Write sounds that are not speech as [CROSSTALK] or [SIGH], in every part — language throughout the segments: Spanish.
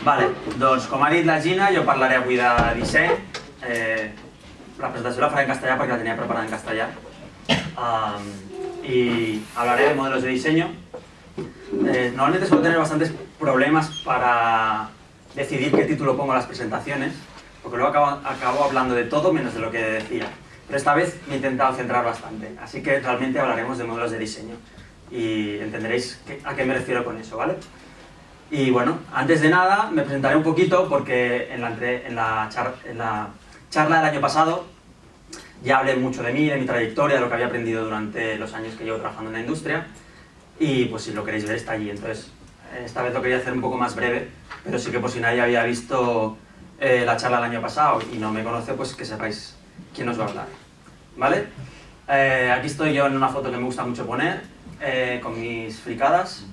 Vale, doncs com ha dit la Gina, jo parlaré avui de disseny. Eh, la presentació la faré en castellà perquè la tenia preparada en castellà. Um, y hablaré de modelos de diseño. Eh, normalmente suelo tener bastantes problemas para decidir qué título pongo a las presentaciones, porque luego acabo, acabo hablando de todo menos de lo que decía. Pero esta vez me he intentado centrar bastante, así que realmente hablaremos de modelos de diseño y entenderéis a qué me refiero con eso, ¿vale? Y bueno, antes de nada me presentaré un poquito porque en la, en la, en la charla del año pasado ya hablé mucho de mí, de mi trayectoria, de lo que había aprendido durante los años que llevo trabajando en la industria y pues si lo queréis ver está allí. Entonces, esta vez lo quería hacer un poco más breve, pero sí que por si nadie había visto eh, la charla del año pasado y no me conoce, pues que sepáis quién os va a hablar. ¿Vale? Eh, aquí estoy yo en una foto que me gusta mucho poner, eh, con mis fricadas.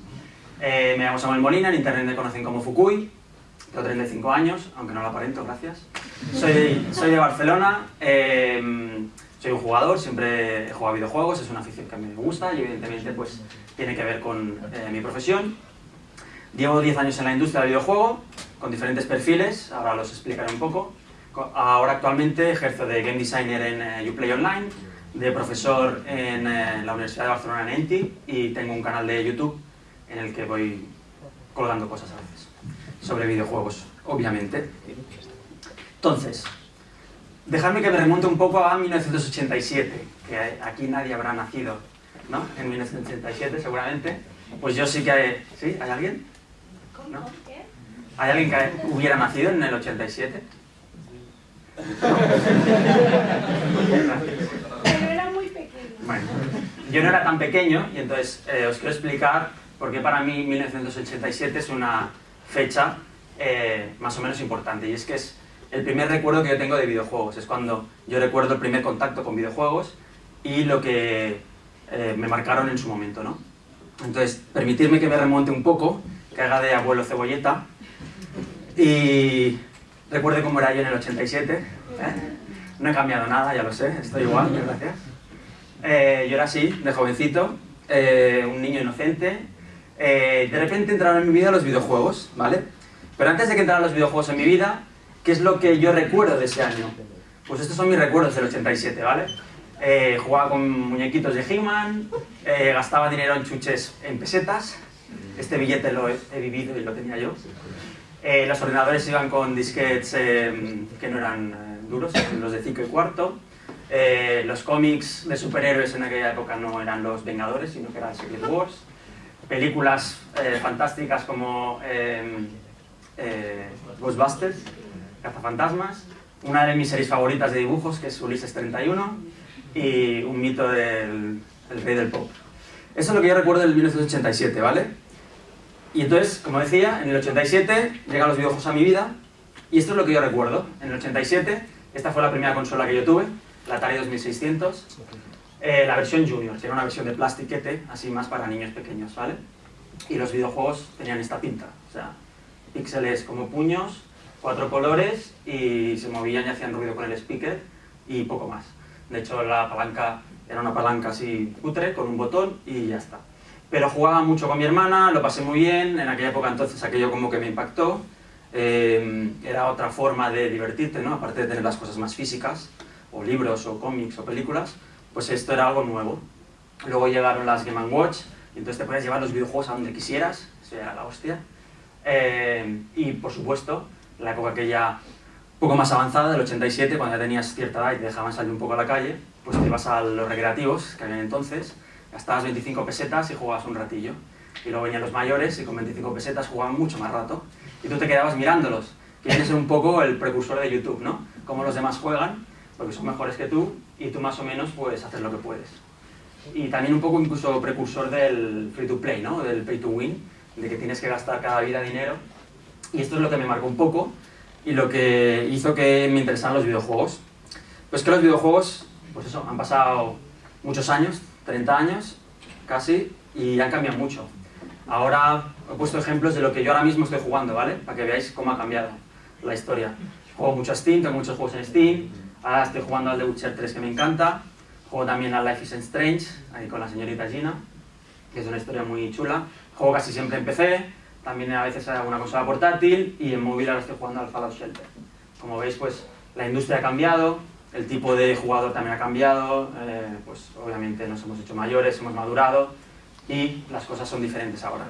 Me llamo Samuel Molina, en internet me conocen como Fukui, tengo 35 años, aunque no lo aparento, gracias. Soy, soy de Barcelona, soy un jugador, siempre he jugado videojuegos, es una afición que a mí me gusta y evidentemente pues tiene que ver con mi profesión. Llevo 10 años en la industria del videojuego, con diferentes perfiles, ahora los explicaré un poco. Ahora actualmente ejerzo de Game Designer en eh, Uplay Online, de profesor en eh, la Universidad de Barcelona en ENTI y tengo un canal de YouTube en el que voy colgando cosas a veces sobre videojuegos, obviamente. Entonces, dejadme que me remonte un poco a 1987, que aquí nadie habrá nacido, ¿no? En 1987 seguramente. Pues yo sí que... Hay... ¿Sí? ¿Hay alguien? ¿No? ¿Hay alguien que hubiera nacido en el 87? Pero era muy pequeño. Bueno, yo no era tan pequeño y entonces eh, os quiero explicar por qué para mí 1987 es una fecha eh, más o menos importante y es que es el primer recuerdo que yo tengo de videojuegos, es cuando yo recuerdo el primer contacto con videojuegos y lo que eh, me marcaron en su momento, ¿no? Entonces, permitirme que me remonte un poco, que haga de abuelo cebolleta y recuerde cómo era yo en el 87. ¿eh? No he cambiado nada, ya lo sé, estoy igual, gracias. Eh, yo era así, de jovencito, eh, un niño inocente. De repente entraron en mi vida los videojuegos, ¿vale? Pero antes de que entraran los videojuegos en mi vida, ¿qué es lo que yo recuerdo de ese año? Pues estos son mis recuerdos del 87, ¿vale? jugaba con muñequitos de He-Man, gastaba dinero en chuches en pesetas, este billete lo he, vivido y lo tenía yo. Eh, los ordenadores iban con disquetes eh, que no eran eh, duros, los de 5 y cuarto. los cómics de superhéroes en aquella época no eran los Vengadores, sino que eran Secret Wars. Películas fantásticas como Ghostbusters, Cazafantasmas. Una de mis series favoritas de dibujos, que es Ulises 31, y un mito del rey del pop. Eso es lo que yo recuerdo del 1987, ¿vale? Y entonces, como decía, en el 87 llegan los videojuegos a mi vida, y esto es lo que yo recuerdo. En el 87, esta fue la primera consola que yo tuve, la Atari 2600, eh, la versión Junior, que era una versión de plastiquete, así más para niños pequeños, ¿vale? Y los videojuegos tenían esta pinta, o sea, píxeles como puños, cuatro colores, y se movían y hacían ruido con el speaker, y poco más. De hecho, la palanca era una palanca así cutre, con un botón y ya está. Pero jugaba mucho con mi hermana, lo pasé muy bien, en aquella época entonces aquello como que me impactó. Eh, era otra forma de divertirte, ¿no? Aparte de tener las cosas más físicas, o libros, o cómics, o películas, pues esto era algo nuevo. Luego llegaron las Game Watch, y entonces te podías llevar los videojuegos a donde quisieras, eso era la hostia. Eh, y por supuesto, la época que ya poco más avanzada, del 87, cuando ya tenías cierta edad y te dejaban salir un poco a la calle, pues te ibas a los recreativos que había entonces, gastabas 25 pesetas y jugabas un ratillo. Y luego venían los mayores y con 25 pesetas jugaban mucho más rato. Y tú te quedabas mirándolos, que viene a ser un poco el precursor de YouTube, ¿no? Cómo los demás juegan, porque son mejores que tú, y tú más o menos puedes hacer lo que puedes. Y también un poco incluso precursor del free to play, ¿no? Del pay to win, de que tienes que gastar cada vida dinero. Y esto es lo que me marcó un poco y lo que hizo que me interesaran los videojuegos. Pues que los videojuegos pues eso, han pasado muchos años, 30 años casi, y han cambiado mucho. Ahora he puesto ejemplos de lo que yo ahora mismo estoy jugando, ¿vale? Para que veáis cómo ha cambiado la historia. Juego mucho a Steam, tengo muchos juegos en Steam, ahora estoy jugando al The Witcher 3 que me encanta, juego también a Life is Strange, ahí con la señorita Gina, que es una historia muy chula, juego casi siempre en PC, también a veces hago una consola portátil y en móvil ahora estoy jugando al Fallout Shelter. Como veis, pues la industria ha cambiado, el tipo de jugador también ha cambiado, eh, pues obviamente nos hemos hecho mayores, hemos madurado y las cosas son diferentes ahora.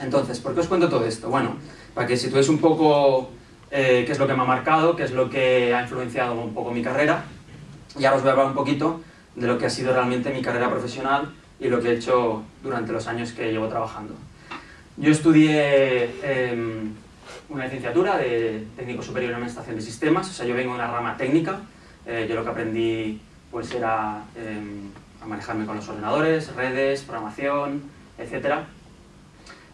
Entonces, ¿por qué os cuento todo esto? Bueno, para que situéis un poco eh, qué es lo que me ha marcado, qué es lo que ha influenciado un poco mi carrera y ahora os voy a hablar un poquito de lo que ha sido realmente mi carrera profesional y lo que he hecho durante los años que llevo trabajando. Yo estudié em, una licenciatura de técnico superior en administración de sistemas, o sea, yo vengo de una rama técnica, eh, yo lo que aprendí pues era em, a manejarme con los ordenadores, redes, programación, etc.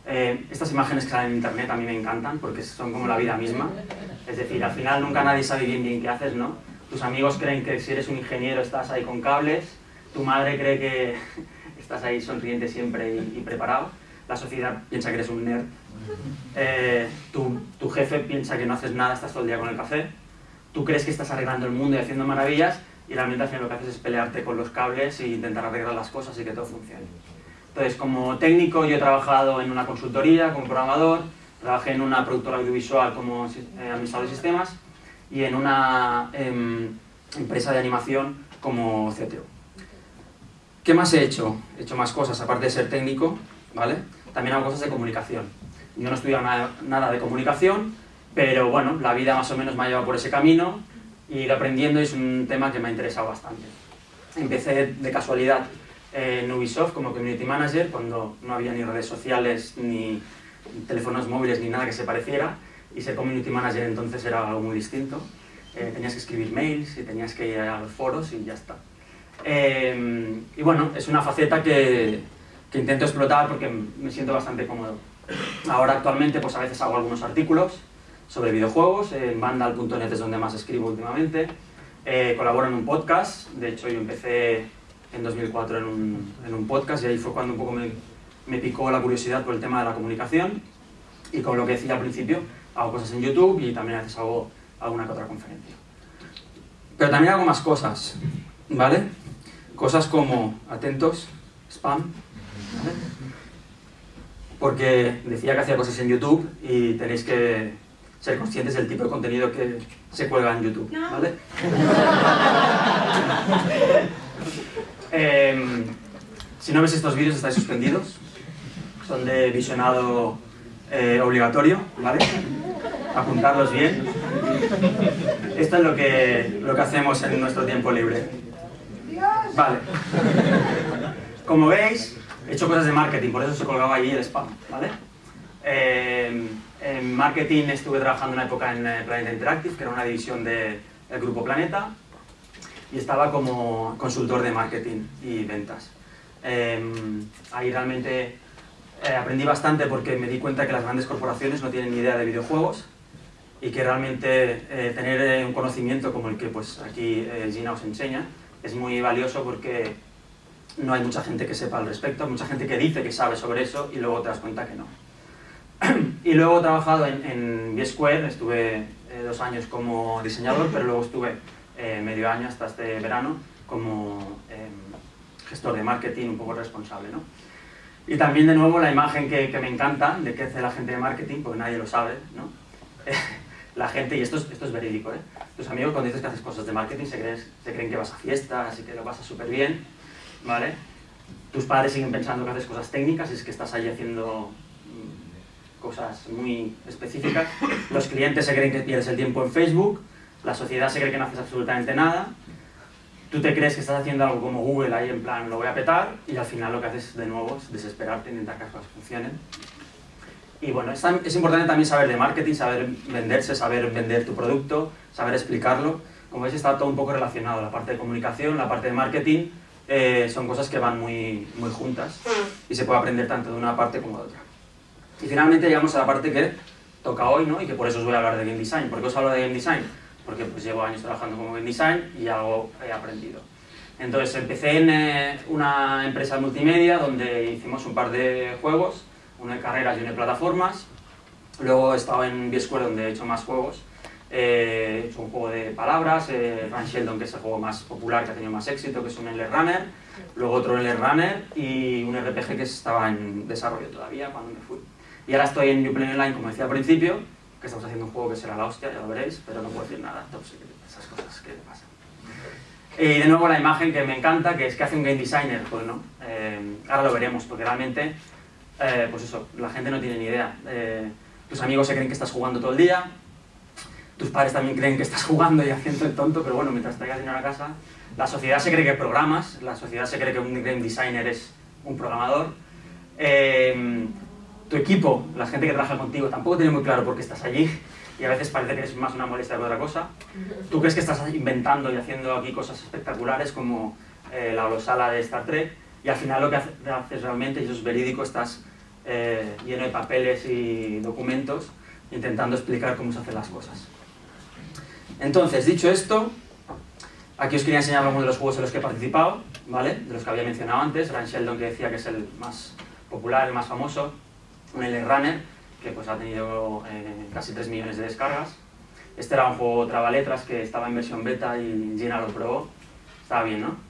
Eh, estas imágenes que salen en internet a mí me encantan porque son como la vida misma, es decir, al final nunca nadie sabe bien bien qué haces, ¿no? Tus amigos creen que si eres un ingeniero estás ahí con cables, tu madre cree que [LAUGHS] estás ahí sonriente siempre y preparado, la sociedad piensa que eres un nerd, eh, tu, tu, jefe piensa que no haces nada, estás todo el día con el café, tú crees que estás arreglando el mundo y haciendo maravillas, y realmente al final lo que haces es pelearte con los cables e intentar arreglar las cosas y que todo funcione. Entonces, como técnico yo he trabajado en una consultoría como programador, trabajé en una productora audiovisual como eh, administrador de sistemas y en una em, empresa de animación como CTO. ¿Qué más he hecho? He hecho más cosas, aparte de ser técnico, ¿vale? también hago cosas de comunicación. Yo no he estudiado nada, de comunicación, pero bueno, la vida más o menos me ha llevado por ese camino y ir aprendiendo es un tema que me ha interesado bastante. Empecé de casualidad en Ubisoft como Community Manager cuando no había ni redes sociales, ni teléfonos móviles, ni nada que se pareciera y ser Community Manager entonces era algo muy distinto. Eh, tenías que escribir mails y tenías que ir a los foros y ya está. Eh, y bueno, es una faceta que, que intento explotar porque me siento bastante cómodo. Ahora actualmente pues a veces hago algunos artículos sobre videojuegos, en vandal.net es donde más escribo últimamente, eh, colaboro en un podcast, de hecho yo empecé en 2004 en un, en un podcast y ahí fue cuando un poco me, me, picó la curiosidad por el tema de la comunicación y con lo que decía al principio, hago cosas en YouTube y también a veces hago alguna que otra conferencia. Pero también hago más cosas, ¿vale? Cosas como, atentos, spam, porque decía que hacía cosas en YouTube y tenéis que ser conscientes del tipo de contenido que se cuelga en YouTube, ¿vale? [LAUGHS] Em, si no ves estos vídeos estáis suspendidos, son de visionado eh, obligatorio, ¿vale? Apuntarlos bien. Esto es lo que, lo que hacemos en nuestro tiempo libre. Vale. Como veis, he hecho cosas de marketing, por eso se colgaba allí el spam, ¿vale? Eh, en marketing estuve trabajando una época en eh, Planeta Interactive, que era una división del Grupo Planeta, y estaba como consultor de marketing y ventas. Eh, ahí realmente aprendí bastante porque me di cuenta que las grandes corporaciones no tienen ni idea de videojuegos y que realmente tener un conocimiento como el que pues, aquí Gina os enseña es muy valioso porque no hay mucha gente que sepa al respecto, mucha gente que dice que sabe sobre eso y luego te das cuenta que no. [CLEARS THROAT] y luego he trabajado en, en B-Square, estuve eh, dos años como diseñador, pero luego estuve eh, medio año hasta este verano como em, gestor de marketing, un poco responsable. ¿no? Y también de nuevo la imagen que, me encanta de qué hace la gente de marketing, porque nadie lo sabe, ¿no? [LAUGHS] la gente, y esto es, esto es verídico, ¿eh? tus amigos cuando dices que haces cosas de marketing se, crees, se creen que vas a fiestas y que lo pasas súper bien, ¿vale? Tus padres siguen pensando que haces cosas técnicas y es que estás ahí haciendo mm, cosas muy específicas. Los clientes se creen que pierdes el tiempo en Facebook, la sociedad se cree que no haces absolutamente nada, tú te crees que estás haciendo algo como Google ahí en plan lo voy a petar y al final lo que haces de nuevo es desesperarte, intentar que las cosas funcionen. Y bueno, es, es importante también saber de marketing, saber venderse, saber vender tu producto, saber explicarlo. Como veis está todo un poco relacionado, la parte de comunicación, la parte de marketing, eh, son cosas que van muy, muy juntas y se puede aprender tanto de una parte como de otra. Y finalmente llegamos a la parte que toca hoy, ¿no? y que por eso os voy a hablar de Game Design. ¿Por qué os hablo de Game Design? Porque pues llevo años trabajando como Game Design y algo he aprendido. Entonces empecé en eh, una empresa multimedia donde hicimos un par de juegos, uno de carreras y uno de plataformas. Luego he estado en B-Square donde he hecho más juegos eh, he hecho un juego de palabras, eh, Run Sheldon, que es el juego más popular, que ha tenido más éxito, que es un L Runner, luego otro L Runner y un RPG que estaba en desarrollo todavía cuando me fui. Y ahora estoy en New Play Online, como decía al principio, que estamos haciendo un juego que será la hostia, ya lo veréis, pero no puedo decir nada, esas cosas que pasan. Y de nuevo la imagen que me encanta, que es que hace un game designer, pues no, eh, ahora lo veremos, porque realmente, eh, pues eso, la gente no tiene ni idea. Eh, tus amigos se creen que estás jugando todo el día, tus padres también creen que estás jugando y haciendo el tonto, pero bueno, mientras traigas dinero a casa, la sociedad se cree que programas, la sociedad se cree que un game designer es un programador. Tu equipo, la gente que trabaja contigo, tampoco tiene muy claro por qué estás allí y a veces parece que es más una molestia que otra cosa. Tú crees que estás inventando y haciendo aquí cosas espectaculares como eh, la holosala de Star Trek y al final lo que haces realmente, y eso es verídico, estás eh, lleno de papeles y documentos intentando explicar cómo se hacen las cosas. Entonces, dicho esto, aquí os quería enseñar algunos de los juegos en los que he participado, ¿vale? De los que había mencionado antes, Ryan Sheldon que decía que es el más popular, el más famoso, un L-Runner, que pues ha tenido eh, casi 3 millones de descargas. Este era un juego letras que estaba en versión beta y Gina lo probó. Estaba bien, ¿no?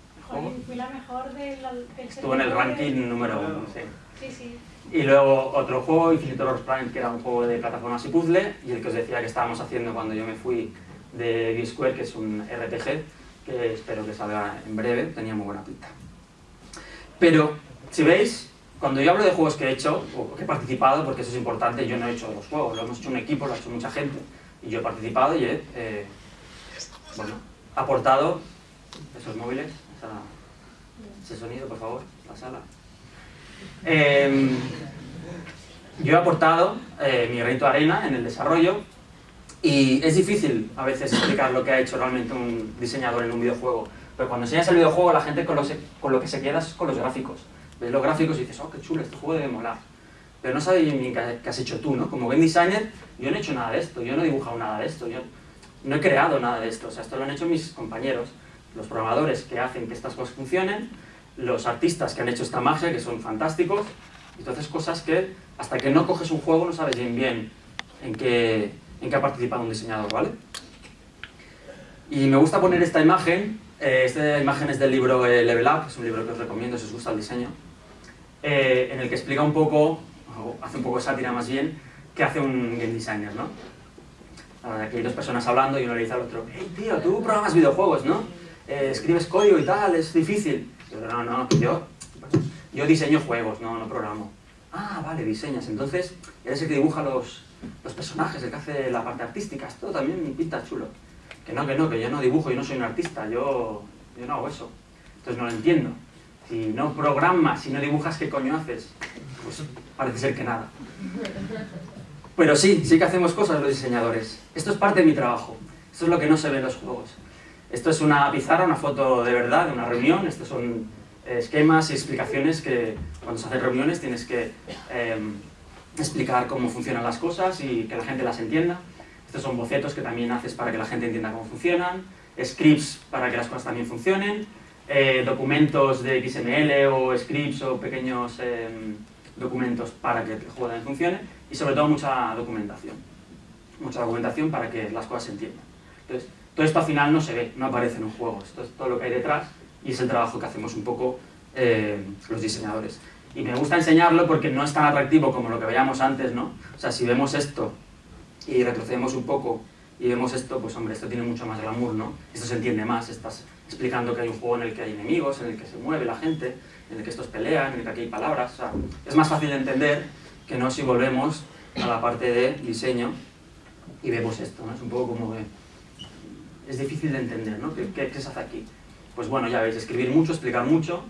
fui la mejor del... Estuvo en el ranking número uno, sí. Sí, sí. Y luego otro juego, Infinite Horror Prime, que era un juego de plataformas y puzzle, y el que os decía que estábamos haciendo cuando yo me fui de B-Square, que es un RPG, que espero que salga en breve, tenía muy buena pinta. Pero, si veis, cuando yo hablo de juegos que he hecho, o que he participado, porque eso es importante, yo no he hecho los juegos, lo hemos hecho un equipo, lo ha hecho mucha gente, y yo he participado y he eh, bueno, aportado esos móviles, ese sonido, por favor, la sala. Em, yo he aportado eh, mi reto arena en el desarrollo y es difícil a veces explicar lo que ha hecho realmente un diseñador en un videojuego, pero cuando enseñas el videojuego la gente con lo que se queda es con los gráficos ves los gráficos y dices, oh, qué chulo, este juego debe molar. Pero no sabes ni qué has hecho tú, ¿no? Como game designer, yo no he hecho nada de esto, yo no he dibujado nada de esto, yo no he creado nada de esto. O sea, esto lo han hecho mis compañeros, los programadores que hacen que estas cosas funcionen, los artistas que han hecho esta magia, que son fantásticos. Entonces, cosas que hasta que no coges un juego no sabes bien bien en qué, en qué ha participado un diseñador, ¿vale? Y me gusta poner esta imagen, eh, esta imagen es del libro eh, Level Up, es un libro que os recomiendo si os gusta el diseño. Eh, en el que explica un poco, hace un poco sátira más bien, qué hace un game designer, ¿no? Aquí hay dos personas hablando y uno le dice al otro, hey tío, tú programas videojuegos, ¿no? Eh, escribes código y tal, es difícil. Yo, no, no, yo, yo diseño juegos, no, no programo. Ah, vale, diseñas. Entonces, eres el que dibuja los, los personajes, el que hace la parte artística. Esto también pinta chulo. Que no, que no, que yo no dibujo, yo no soy un artista, yo, yo no hago eso. Entonces no lo entiendo. Si no programas, si no dibujas, ¿qué coño haces? Pues parece ser que nada. Pero sí, sí que hacemos cosas los diseñadores. Esto es parte de mi trabajo. Esto es lo que no se ve en los juegos. Esto es una pizarra, una foto de verdad, de una reunión. Estos son eh, esquemas y explicaciones que cuando se hacen reuniones tienes que em, explicar cómo funcionan las cosas y que la gente las entienda. Estos son bocetos que también haces para que la gente entienda cómo funcionan. Scripts para que las cosas también funcionen. Eh, documentos de XML o scripts o pequeños em, documentos para que el juego también funcione y sobre todo mucha documentación. Mucha documentación para que las cosas se entiendan. Entonces, todo esto al final no se ve, no aparece en un juego. Esto es todo lo que hay detrás y es el trabajo que hacemos un poco eh, los diseñadores. Y me gusta enseñarlo porque no es tan atractivo como lo que veíamos antes, ¿no? O sea, si vemos esto y retrocedemos un poco y vemos esto, pues hombre, esto tiene mucho más glamour, ¿no? Esto se entiende más, estas explicando que hay un juego en el que hay enemigos, en el que se mueve la gente, en el que estos pelean, en el que aquí hay palabras. O sea, es más fácil de entender que no si volvemos a la parte de diseño y vemos esto, ¿no? Es un poco como de... Es difícil de entender, ¿no? ¿Qué, qué, se hace aquí? Pues bueno, ya veis, escribir mucho, explicar mucho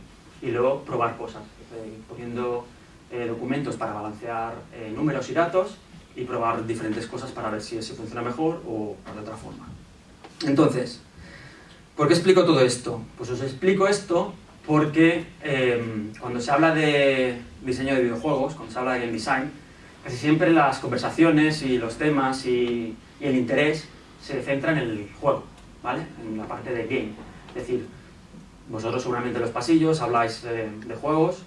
y luego probar cosas, eh, poniendo eh, documentos para balancear eh, números y datos y probar diferentes cosas para ver si, si funciona mejor o de otra forma. Entonces, ¿Por qué explico todo esto? Pues os explico esto porque em, cuando se habla de diseño de videojuegos, cuando se habla de game design, casi siempre las conversaciones y los temas y, el interés se centran en el juego, ¿vale? En la parte de game. Es decir, vosotros seguramente en los pasillos habláis de juegos,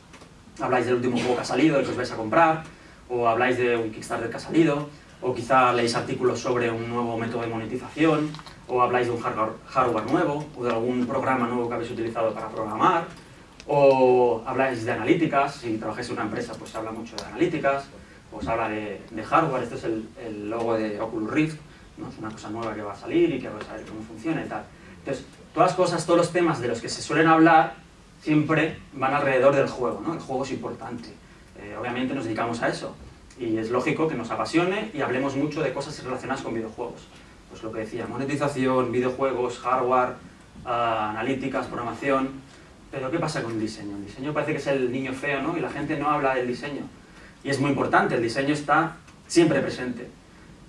habláis del último juego que ha salido, el que os vais a comprar, o habláis de un Kickstarter que ha salido, o quizá leéis artículos sobre un nuevo método de monetización, o habláis de un hardware nuevo, o de algún programa nuevo que habéis utilizado para programar, o habláis de analíticas, si trabajáis en una empresa pues se habla mucho de analíticas, pues habla de, hardware, este es el, logo de Oculus Rift, ¿no? es una cosa nueva que va a salir y que va a saber cómo funciona y tal. Entonces, todas las cosas, todos los temas de los que se suelen hablar, siempre van alrededor del juego, ¿no? El juego es importante. Eh, obviamente nos dedicamos a eso, y es lógico que nos apasione y hablemos mucho de cosas relacionadas con videojuegos. Pues lo que decía, monetización, videojuegos, hardware, ah, analíticas, programación, pero ¿qué pasa con el diseño? El diseño parece que es el niño feo, ¿no? Y la gente no habla del diseño. Y es muy importante, el diseño está siempre presente.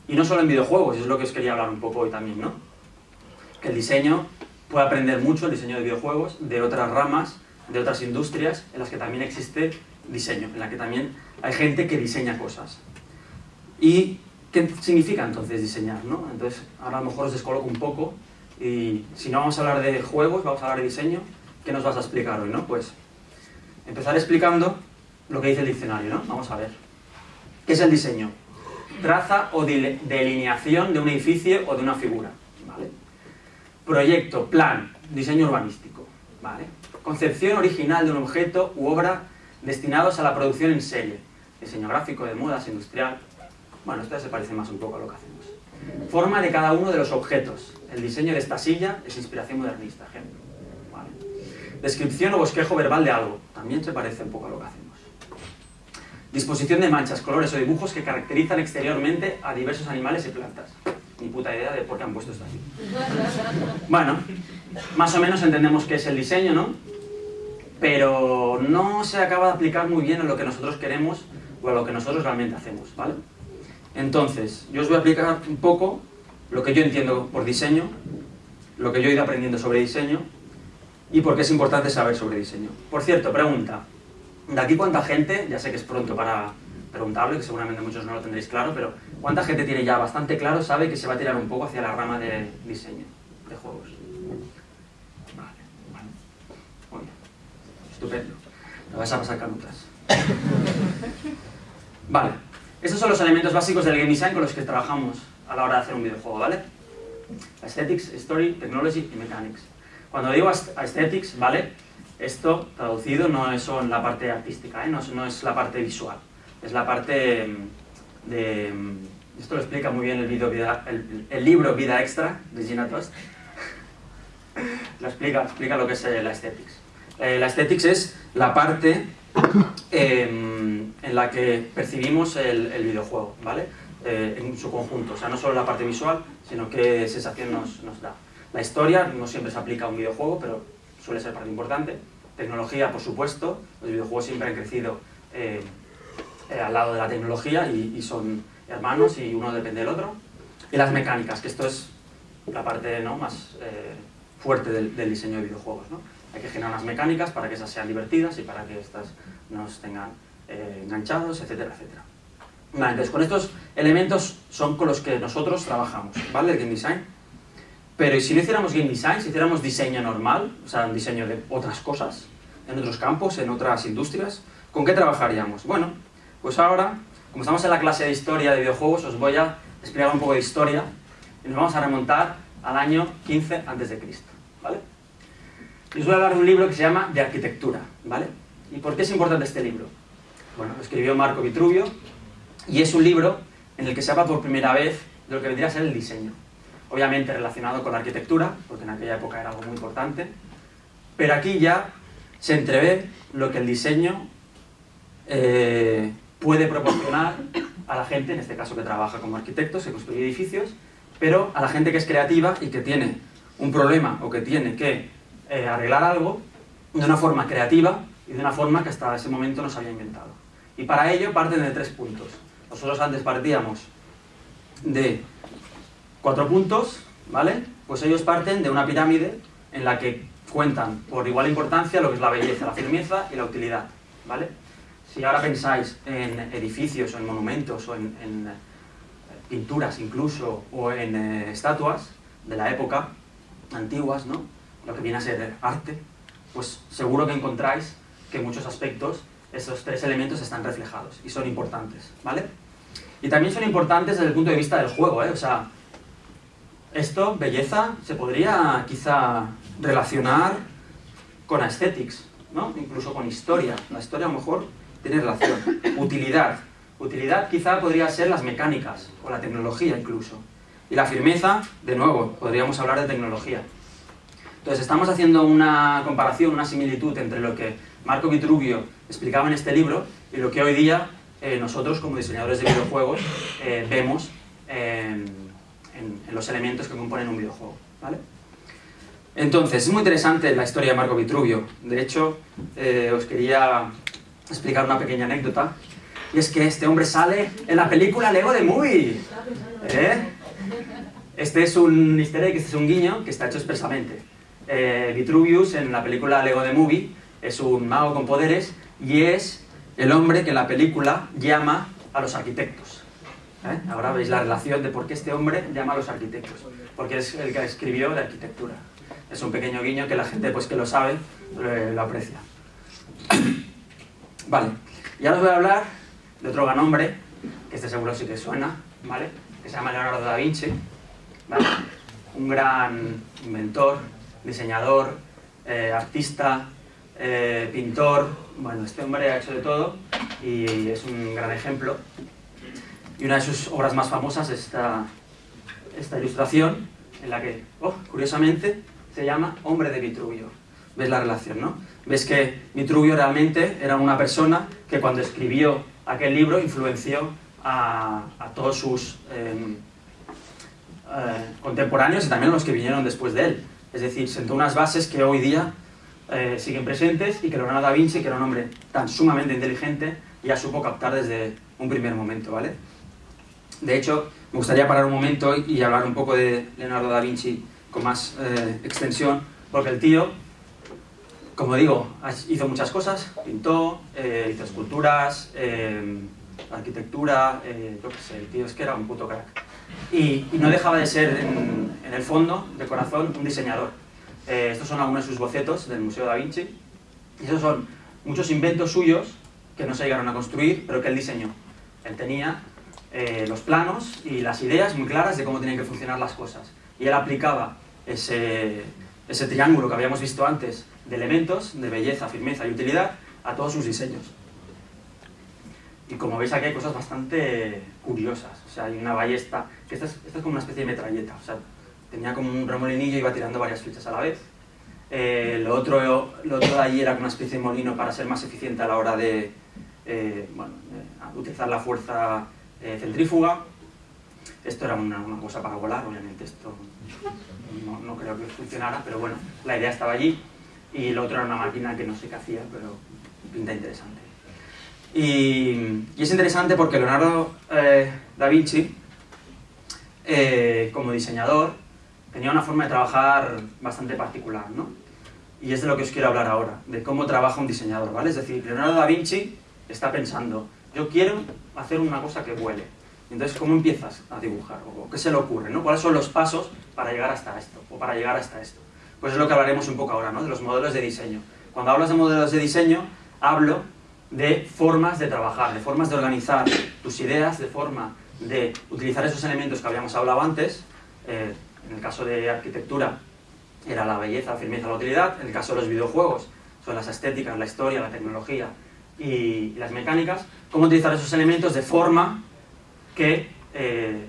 Y no solo en videojuegos, es lo que os quería hablar un poco hoy también, ¿no? Que el diseño puede aprender mucho, el diseño de videojuegos, de otras ramas, de otras industrias en las que también existe diseño, en la que también hay gente que diseña cosas. ¿Y qué significa entonces diseñar? ¿no? Entonces, ahora a lo mejor os descoloco un poco y si no vamos a hablar de juegos, vamos a hablar de diseño, ¿qué nos vas a explicar hoy? ¿no? Pues empezar explicando lo que dice el diccionario, ¿no? Vamos a ver. ¿Qué es el diseño? Traza o delineación de un edificio o de una figura. Proyecto, plan, diseño urbanístico. Concepción original de un objeto u obra destinados a la producción en serie. Diseño gráfico, de modas, industrial... Bueno, esto ya se parece más un poco a lo que hacemos. Forma de cada uno de los objetos. El diseño de esta silla es inspiración modernista, ejemplo. Descripción o bosquejo verbal de algo. También se parece un poco a lo que hacemos. Disposición de manchas, colores o dibujos que caracterizan exteriormente a diversos animales y plantas. Ni puta idea de por qué han puesto esto así. Bueno, más o menos entendemos qué es el diseño, ¿no? Pero no se acaba de aplicar muy bien a lo que nosotros queremos o a lo que nosotros realmente hacemos, ¿vale? Entonces, yo os voy a explicar un poco lo que yo entiendo por diseño, lo que yo he ido aprendiendo sobre diseño y por qué es importante saber sobre diseño. Por cierto, pregunta, ¿de aquí cuánta gente, ya sé que es pronto para preguntarlo, que seguramente muchos no lo tendréis claro, pero ¿cuánta gente tiene ya bastante claro, sabe que se va a tirar un poco hacia la rama de diseño de juegos? Vale, bueno, muy bien, estupendo, me vas a pasar canutas. Vale, estos son los elementos básicos del game design con los que trabajamos a la hora de hacer un videojuego, ¿vale? Aesthetics, Story, Technology y Mechanics. Cuando digo aesthetics, ¿vale? Esto, traducido, no es la parte artística, ¿eh? no, es, la parte visual. Es la parte mm, de... Mm, esto lo explica muy bien el, video, el, libro Vida Extra, de Gina Trust. [LAUGHS] lo explica, explica lo que es la aesthetics. Eh, la aesthetics es la parte em, en la que percibimos el, videojuego, ¿vale? Eh, en su conjunto, o sea, no solo la parte visual, sino qué sensación nos, nos da. La historia no siempre se aplica a un videojuego, pero suele ser parte importante. Tecnología, por supuesto, los videojuegos siempre han crecido eh, eh, al lado de la tecnología y, son hermanos y uno depende del otro. Y las mecánicas, que esto es la parte ¿no? más eh, fuerte del, diseño de videojuegos. ¿no? Hay que generar unas mecánicas para que esas sean divertidas y para que estas nos tengan enganchados, etcétera, etcétera. Entonces con estos elementos son con los que nosotros trabajamos, ¿vale? El game design. Pero si no hiciéramos game design, si hiciéramos diseño normal, o sea, un diseño de otras cosas, en otros campos, en otras industrias, ¿con qué trabajaríamos? Bueno, pues ahora, como estamos en la clase de historia de videojuegos, os voy a explicar un poco de historia y nos vamos a remontar al año 15 a.C., os voy a hablar de un libro que se llama De Arquitectura, ¿vale? ¿Y por qué es importante este libro? Bueno, lo escribió Marco Vitruvio y es un libro en el que se habla por primera vez de lo que vendría a ser el diseño obviamente relacionado con la arquitectura, porque en aquella época era algo muy importante, pero aquí ya se entrevé lo que el diseño eh, puede proporcionar a la gente, en este caso que trabaja como arquitectos, que construye edificios, pero a la gente que es creativa y que tiene un problema o que tiene que eh, arreglar algo de una forma creativa y de una forma que hasta ese momento no se había inventado. Y para ello parten de tres puntos. Nosotros antes partíamos de Cuatro puntos, ¿vale? Pues ellos parten de una pirámide en la que cuentan por igual importancia lo que es la belleza, la firmeza y la utilidad, ¿vale? Si ahora pensáis en edificios o en monumentos o en, eh, pinturas incluso o en eh, estatuas de la época antiguas, ¿no? Lo que viene a ser arte, pues seguro que encontráis que en muchos aspectos esos tres elementos están reflejados y son importantes, ¿vale? Y también son importantes desde el punto de vista del juego, ¿eh? O sea, esto, belleza, se podría quizá relacionar con aesthetics, ¿no? incluso con historia. La historia a lo mejor tiene relación. Utilidad. Utilidad quizá podría ser las mecánicas, o la tecnología incluso. Y la firmeza, de nuevo, podríamos hablar de tecnología. Entonces estamos haciendo una comparación, una similitud entre lo que Marco Vitruvio explicaba en este libro y lo que hoy día eh, nosotros como diseñadores de videojuegos eh, vemos en, los elementos que componen un videojuego. ¿vale? Entonces, es muy interesante la historia de Marco Vitruvio. De hecho, eh, os quería explicar una pequeña anécdota. Y es que este hombre sale en la película Lego de Movie. Este es un easter egg, este es un guiño que está hecho expresamente. Eh, Vitruvius en la película Lego de Movie es un mago con poderes y es el hombre que en la película llama a los arquitectos. ¿Eh? Ahora veis la relación de por qué este hombre llama a los arquitectos. Porque es el que escribió de arquitectura. Es un pequeño guiño que la gente pues que lo sabe lo aprecia. [COUGHS] Vale, y ahora os voy a hablar de otro gran hombre, que este seguro sí que suena, ¿vale? Que se llama Leonardo da Vinci, ¿vale? Un gran inventor, diseñador, eh, artista, eh, pintor, bueno, este hombre ha hecho de todo y es un gran ejemplo. Y una de sus obras más famosas es esta, ilustración, en la que, oh, curiosamente, se llama Hombre de Vitruvio. ¿Ves la relación, no? Ves que Vitruvio realmente era una persona que cuando escribió aquel libro influenció a, todos sus em, eh, contemporáneos y también a los que vinieron después de él. Es decir, sentó unas bases que hoy día eh, siguen presentes y que Leonardo da Vinci, que era un hombre tan sumamente inteligente, ya supo captar desde un primer momento, ¿vale? De hecho, me gustaría parar un momento y hablar un poco de Leonardo da Vinci con más eh, extensión, porque el tío, como digo, hizo muchas cosas, pintó, eh, hizo esculturas, arquitectura, yo qué sé, el tío es que era un puto crack. Y, no dejaba de ser, en, el fondo, de corazón, un diseñador. estos son algunos de sus bocetos del Museo da Vinci, y esos son muchos inventos suyos que no se llegaron a construir, pero que él diseñó. Él tenía los planos y las ideas muy claras de cómo tenían que funcionar las cosas y él aplicaba ese, ese triángulo que habíamos visto antes de elementos, de belleza, firmeza y utilidad, a todos sus diseños. Y como veis aquí hay cosas bastante curiosas. O sea, hay una ballesta, que esta es, como una especie de metralleta. O sea, tenía como un remolinillo y iba tirando varias flechas a la vez. Eh, lo, otro, lo otro de allí era como una especie de molino para ser más eficiente a la hora de eh, bueno, utilizar la fuerza eh, centrífuga. Esto era una, cosa para volar, obviamente esto no, creo que funcionara, pero bueno, la idea estaba allí. Y lo otro era una máquina que no sé qué hacía, pero pinta interesante. Y, es interesante porque Leonardo eh, da Vinci, eh, como diseñador, tenía una forma de trabajar bastante particular, ¿no? Y es de lo que os quiero hablar ahora, de cómo trabaja un diseñador, ¿vale? Es decir, Leonardo da Vinci está pensando, yo quiero hacer una cosa que vuele, entonces, ¿cómo empiezas a dibujar? ¿O qué se le ocurre? ¿no? ¿Cuáles son los pasos para llegar hasta esto? O para llegar hasta esto. Pues es lo que hablaremos un poco ahora, ¿no? De los modelos de diseño. Cuando hablas de modelos de diseño, hablo de formas de trabajar, de formas de organizar tus ideas, de forma de utilizar esos elementos que habíamos hablado antes. Eh, en el caso de arquitectura, era la belleza, la firmeza, la utilidad. En el caso de los videojuegos, son las estéticas, la historia, la tecnología y las mecánicas. Cómo utilizar esos elementos de forma que eh,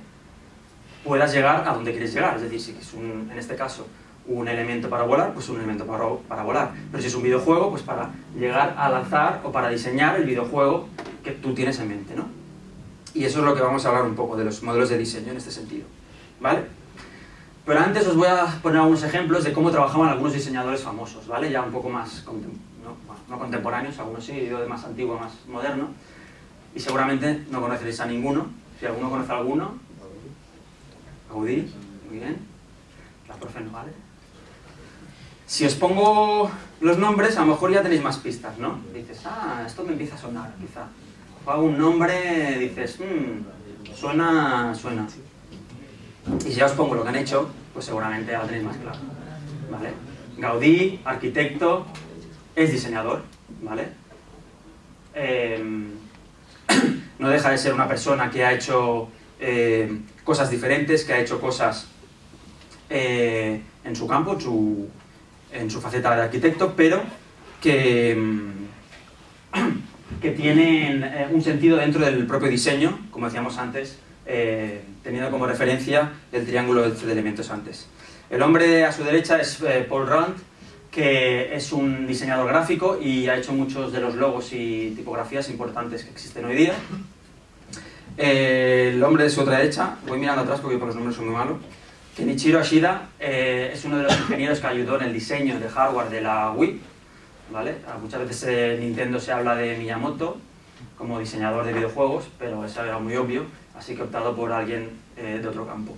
puedas llegar a donde quieres llegar. Es decir, si es un, en este caso un elemento para volar, pues un elemento para, para, volar. Pero si es un videojuego, pues para llegar a lanzar o para diseñar el videojuego que tú tienes en mente, ¿no? Y eso es lo que vamos a hablar un poco de los modelos de diseño en este sentido, ¿vale? Pero antes os voy a poner algunos ejemplos de cómo trabajaban algunos diseñadores famosos, ¿vale? Ya un poco más, no, no contemporáneos, algunos sí, yo de más antiguo más moderno, y seguramente no conoceréis a ninguno, si alguno conoce a alguno. Gaudí, muy bien. La profe no vale. Si os pongo los nombres, a lo mejor ya tenéis más pistas, ¿no? Dices, ah, esto me empieza a sonar, quizá. O un nombre, dices, mmm, suena, suena. Y si ya os pongo lo que han hecho, pues seguramente ya tenéis más claro, ¿vale? Gaudí, arquitecto, es diseñador, ¿vale? Eh, [CLEARS THROAT] no deja de ser una persona que ha hecho eh, cosas diferentes, que ha hecho cosas eh, en su campo, en su, faceta de arquitecto, pero que, mm, [CLEARS THROAT] que tienen eh, un sentido dentro del propio diseño, como decíamos antes, eh, teniendo como referencia el triángulo de elementos antes. El hombre a su derecha es eh, Paul Rand, que es un diseñador gráfico y ha hecho muchos de los logos y tipografías importantes que existen hoy día. el hombre de su otra derecha, voy mirando atrás porque por los números son muy malos, Kenichiro Ashida es uno de los ingenieros que ayudó en el diseño de hardware de la Wii, ¿vale? Muchas veces en Nintendo se habla de Miyamoto como diseñador de videojuegos, pero eso era muy obvio, así que he optado por alguien eh, de otro campo.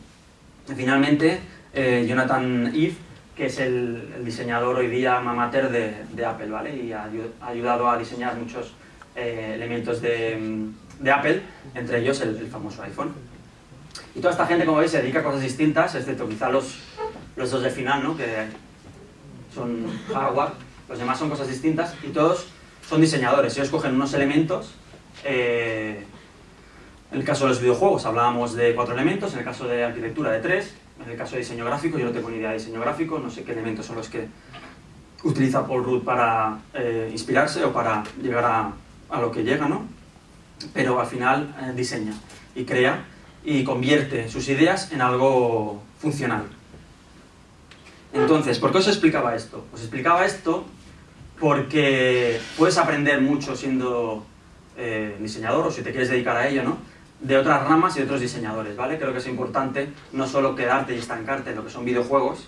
Y finalmente, eh, Jonathan Eve, que es el, diseñador hoy día mamater de, de Apple, ¿vale? Y ha, ayudado a diseñar muchos eh, elementos de, de, Apple, entre ellos el, el, famoso iPhone. Y toda esta gente, como veis, se dedica a cosas distintas, excepto quizá los, los dos de final, ¿no? Que son hardware, los demás son cosas distintas y todos son diseñadores. Ellos cogen unos elementos, eh, en el caso de los videojuegos hablábamos de cuatro elementos, en el caso de arquitectura de tres, en el caso de diseño gráfico yo no tengo ni idea de diseño gráfico, no sé qué elementos son los que utiliza Paul Rudd para eh, inspirarse o para llegar a, a, lo que llega, ¿no? Pero al final eh, diseña y crea y convierte sus ideas en algo funcional. Entonces, ¿por qué os explicaba esto? Os explicaba esto porque puedes aprender mucho siendo eh, diseñador, o si te quieres dedicar a ello, ¿no? de otras ramas y de otros diseñadores, ¿vale? Creo que es importante no solo quedarte y estancarte en lo que son videojuegos,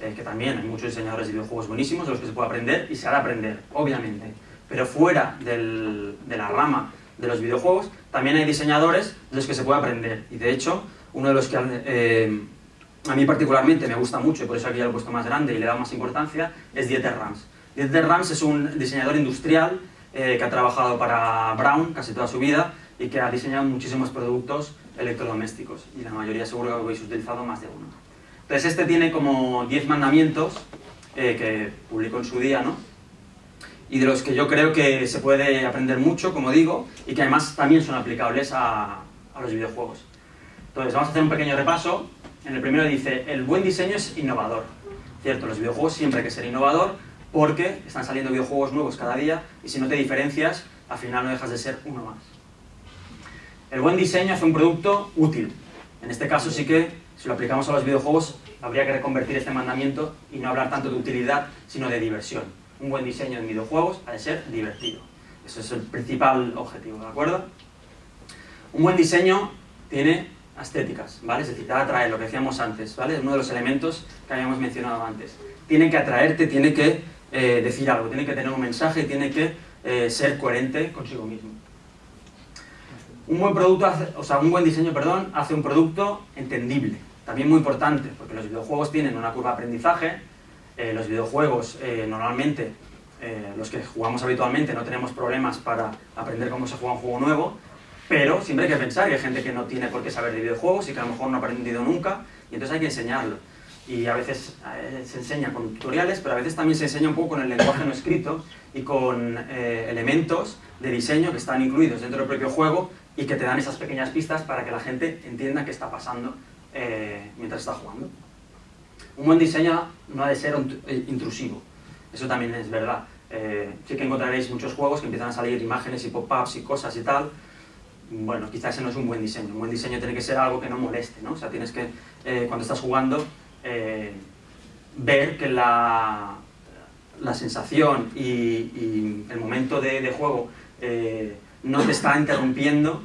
eh, que también hay muchos diseñadores de videojuegos buenísimos de los que se puede aprender y se ha de aprender, obviamente. Pero fuera de la rama de los videojuegos, también hay diseñadores de los que se puede aprender. Y de hecho, uno de los que eh, a mí particularmente me gusta mucho, y por eso aquí ya lo he puesto más grande y le he dado más importancia, es Dieter Rams. Dieter Rams es un diseñador industrial eh, que ha trabajado para Brown casi toda su vida y que ha diseñado muchísimos productos electrodomésticos, y la mayoría seguro que habéis utilizado más de uno. Entonces este tiene como 10 mandamientos eh, que publicó en su día, ¿no? Y de los que yo creo que se puede aprender mucho, como digo, y que además también son aplicables a, los videojuegos. Entonces vamos a hacer un pequeño repaso en el primero dice, el buen diseño es innovador. Cierto, los videojuegos siempre hay que ser innovador porque están saliendo videojuegos nuevos cada día y si no te diferencias, al final no dejas de ser uno más. El buen diseño hace un producto útil. En este caso sí que, si lo aplicamos a los videojuegos, habría que reconvertir este mandamiento y no hablar tanto de utilidad, sino de diversión. Un buen diseño en videojuegos ha de ser divertido. Ese es el principal objetivo, ¿de acuerdo? Un buen diseño tiene estéticas, ¿vale? Es decir, atraer, lo que decíamos antes, ¿vale? Uno de los elementos que habíamos mencionado antes. Tiene que atraerte, tiene que eh, decir algo, tiene que tener un mensaje, tiene que eh, ser coherente consigo mismo. Un buen producto, o sea, un buen diseño, perdón, hace un producto entendible. También muy importante, porque los videojuegos tienen una curva de aprendizaje, eh, los videojuegos normalmente, los que jugamos habitualmente, no tenemos problemas para aprender cómo se juega un juego nuevo, pero siempre hay que pensar que hay gente que no tiene por qué saber de videojuegos y que a lo mejor no ha aprendido nunca, y entonces hay que enseñarlo. Y a veces eh, se enseña con tutoriales, pero a veces también se enseña un poco con el lenguaje no escrito y con eh, elementos de diseño que están incluidos dentro del propio juego y que te dan esas pequeñas pistas para que la gente entienda qué está pasando eh, mientras está jugando. Un buen diseño no ha de ser intrusivo, eso también es verdad. sí que encontraréis muchos juegos que empiezan a salir imágenes y pop-ups y cosas y tal, bueno, quizás ese no es un buen diseño. Un buen diseño tiene que ser algo que no moleste, ¿no? O sea, tienes que, eh, cuando estás jugando, eh, ver que la, la sensación y, el momento de, juego eh, no te está interrumpiendo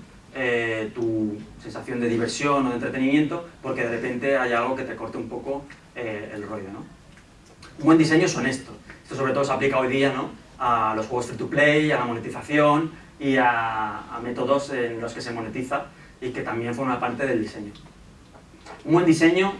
tu sensación de diversión o de entretenimiento porque de repente hay algo que te corte un poco el rollo, ¿no? Un buen diseño es honesto. Esto sobre todo se aplica hoy día, ¿no? A los juegos free to play, a la monetización, y a, métodos en los que se monetiza y que también forma parte del diseño. Un buen diseño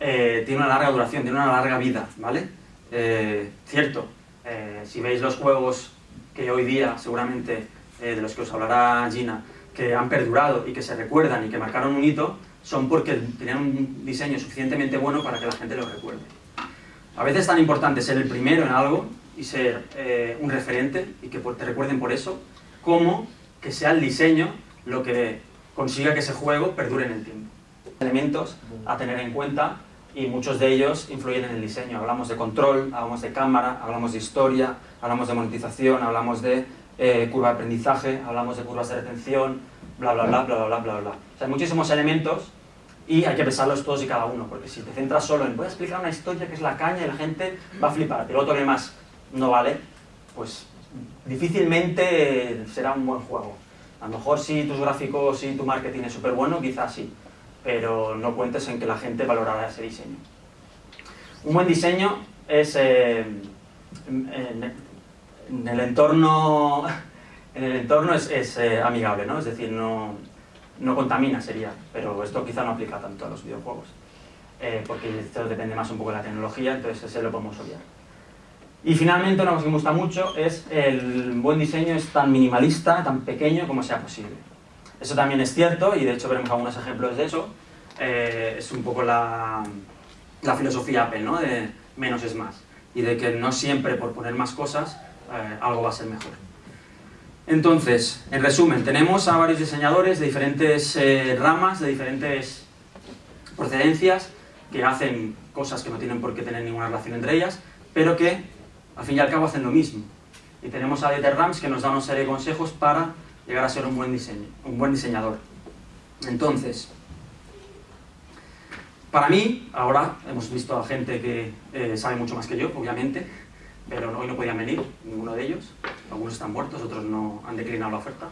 eh, tiene una larga duración, tiene una larga vida, ¿vale? Eh, cierto, eh, si veis los juegos que hoy día seguramente de los que os hablará Gina, que han perdurado y que se recuerdan y que marcaron un hito, son porque tenían un diseño suficientemente bueno para que la gente lo recuerde. A veces es tan importante ser el primero en algo y ser un referente y que te recuerden por eso, como que sea el diseño lo que consiga que ese juego perdure en el tiempo. Elementos a tener en cuenta y muchos de ellos influyen en el diseño. Hablamos de control, hablamos de cámara, hablamos de historia, hablamos de monetización, hablamos de eh, curva de aprendizaje, hablamos de curvas de retención, bla, bla, bla, bla, bla, bla, bla. O sea, hay muchísimos elementos y hay que pensarlos todos y cada uno, porque si te centras solo en voy a explicar una historia que es la caña y la gente va a flipar, pero otro que más no vale, pues difícilmente será un buen juego. A lo mejor si tus gráficos y tu marketing es súper bueno, quizás sí, pero no cuentes en que la gente valorará ese diseño. Un buen diseño es eh, en, el entorno, en el entorno es, es eh, amigable, ¿no? es decir, no, no contamina sería, pero esto quizá no aplica tanto a los videojuegos, eh, porque esto depende más un poco de la tecnología, entonces ese lo podemos obviar. Y finalmente, una cosa que me gusta mucho es el buen diseño es tan minimalista, tan pequeño como sea posible. Eso también es cierto, y de hecho veremos algunos ejemplos de eso. Eh, es un poco la, la, filosofía Apple, ¿no? De menos es más. Y de que no siempre por poner más cosas eh, algo va a ser mejor. Entonces, en resumen, tenemos a varios diseñadores de diferentes eh, ramas, de diferentes procedencias, que hacen cosas que no tienen por qué tener ninguna relación entre ellas, pero que al fin y al cabo hacen lo mismo. Y tenemos a Dieter Rams que nos da una serie de consejos para llegar a ser un buen, diseño, un buen diseñador. Entonces, para mí, ahora hemos visto a gente que eh, sabe mucho más que yo, obviamente, pero hoy no podían venir, ninguno de ellos. Algunos están muertos, otros no han declinado la oferta.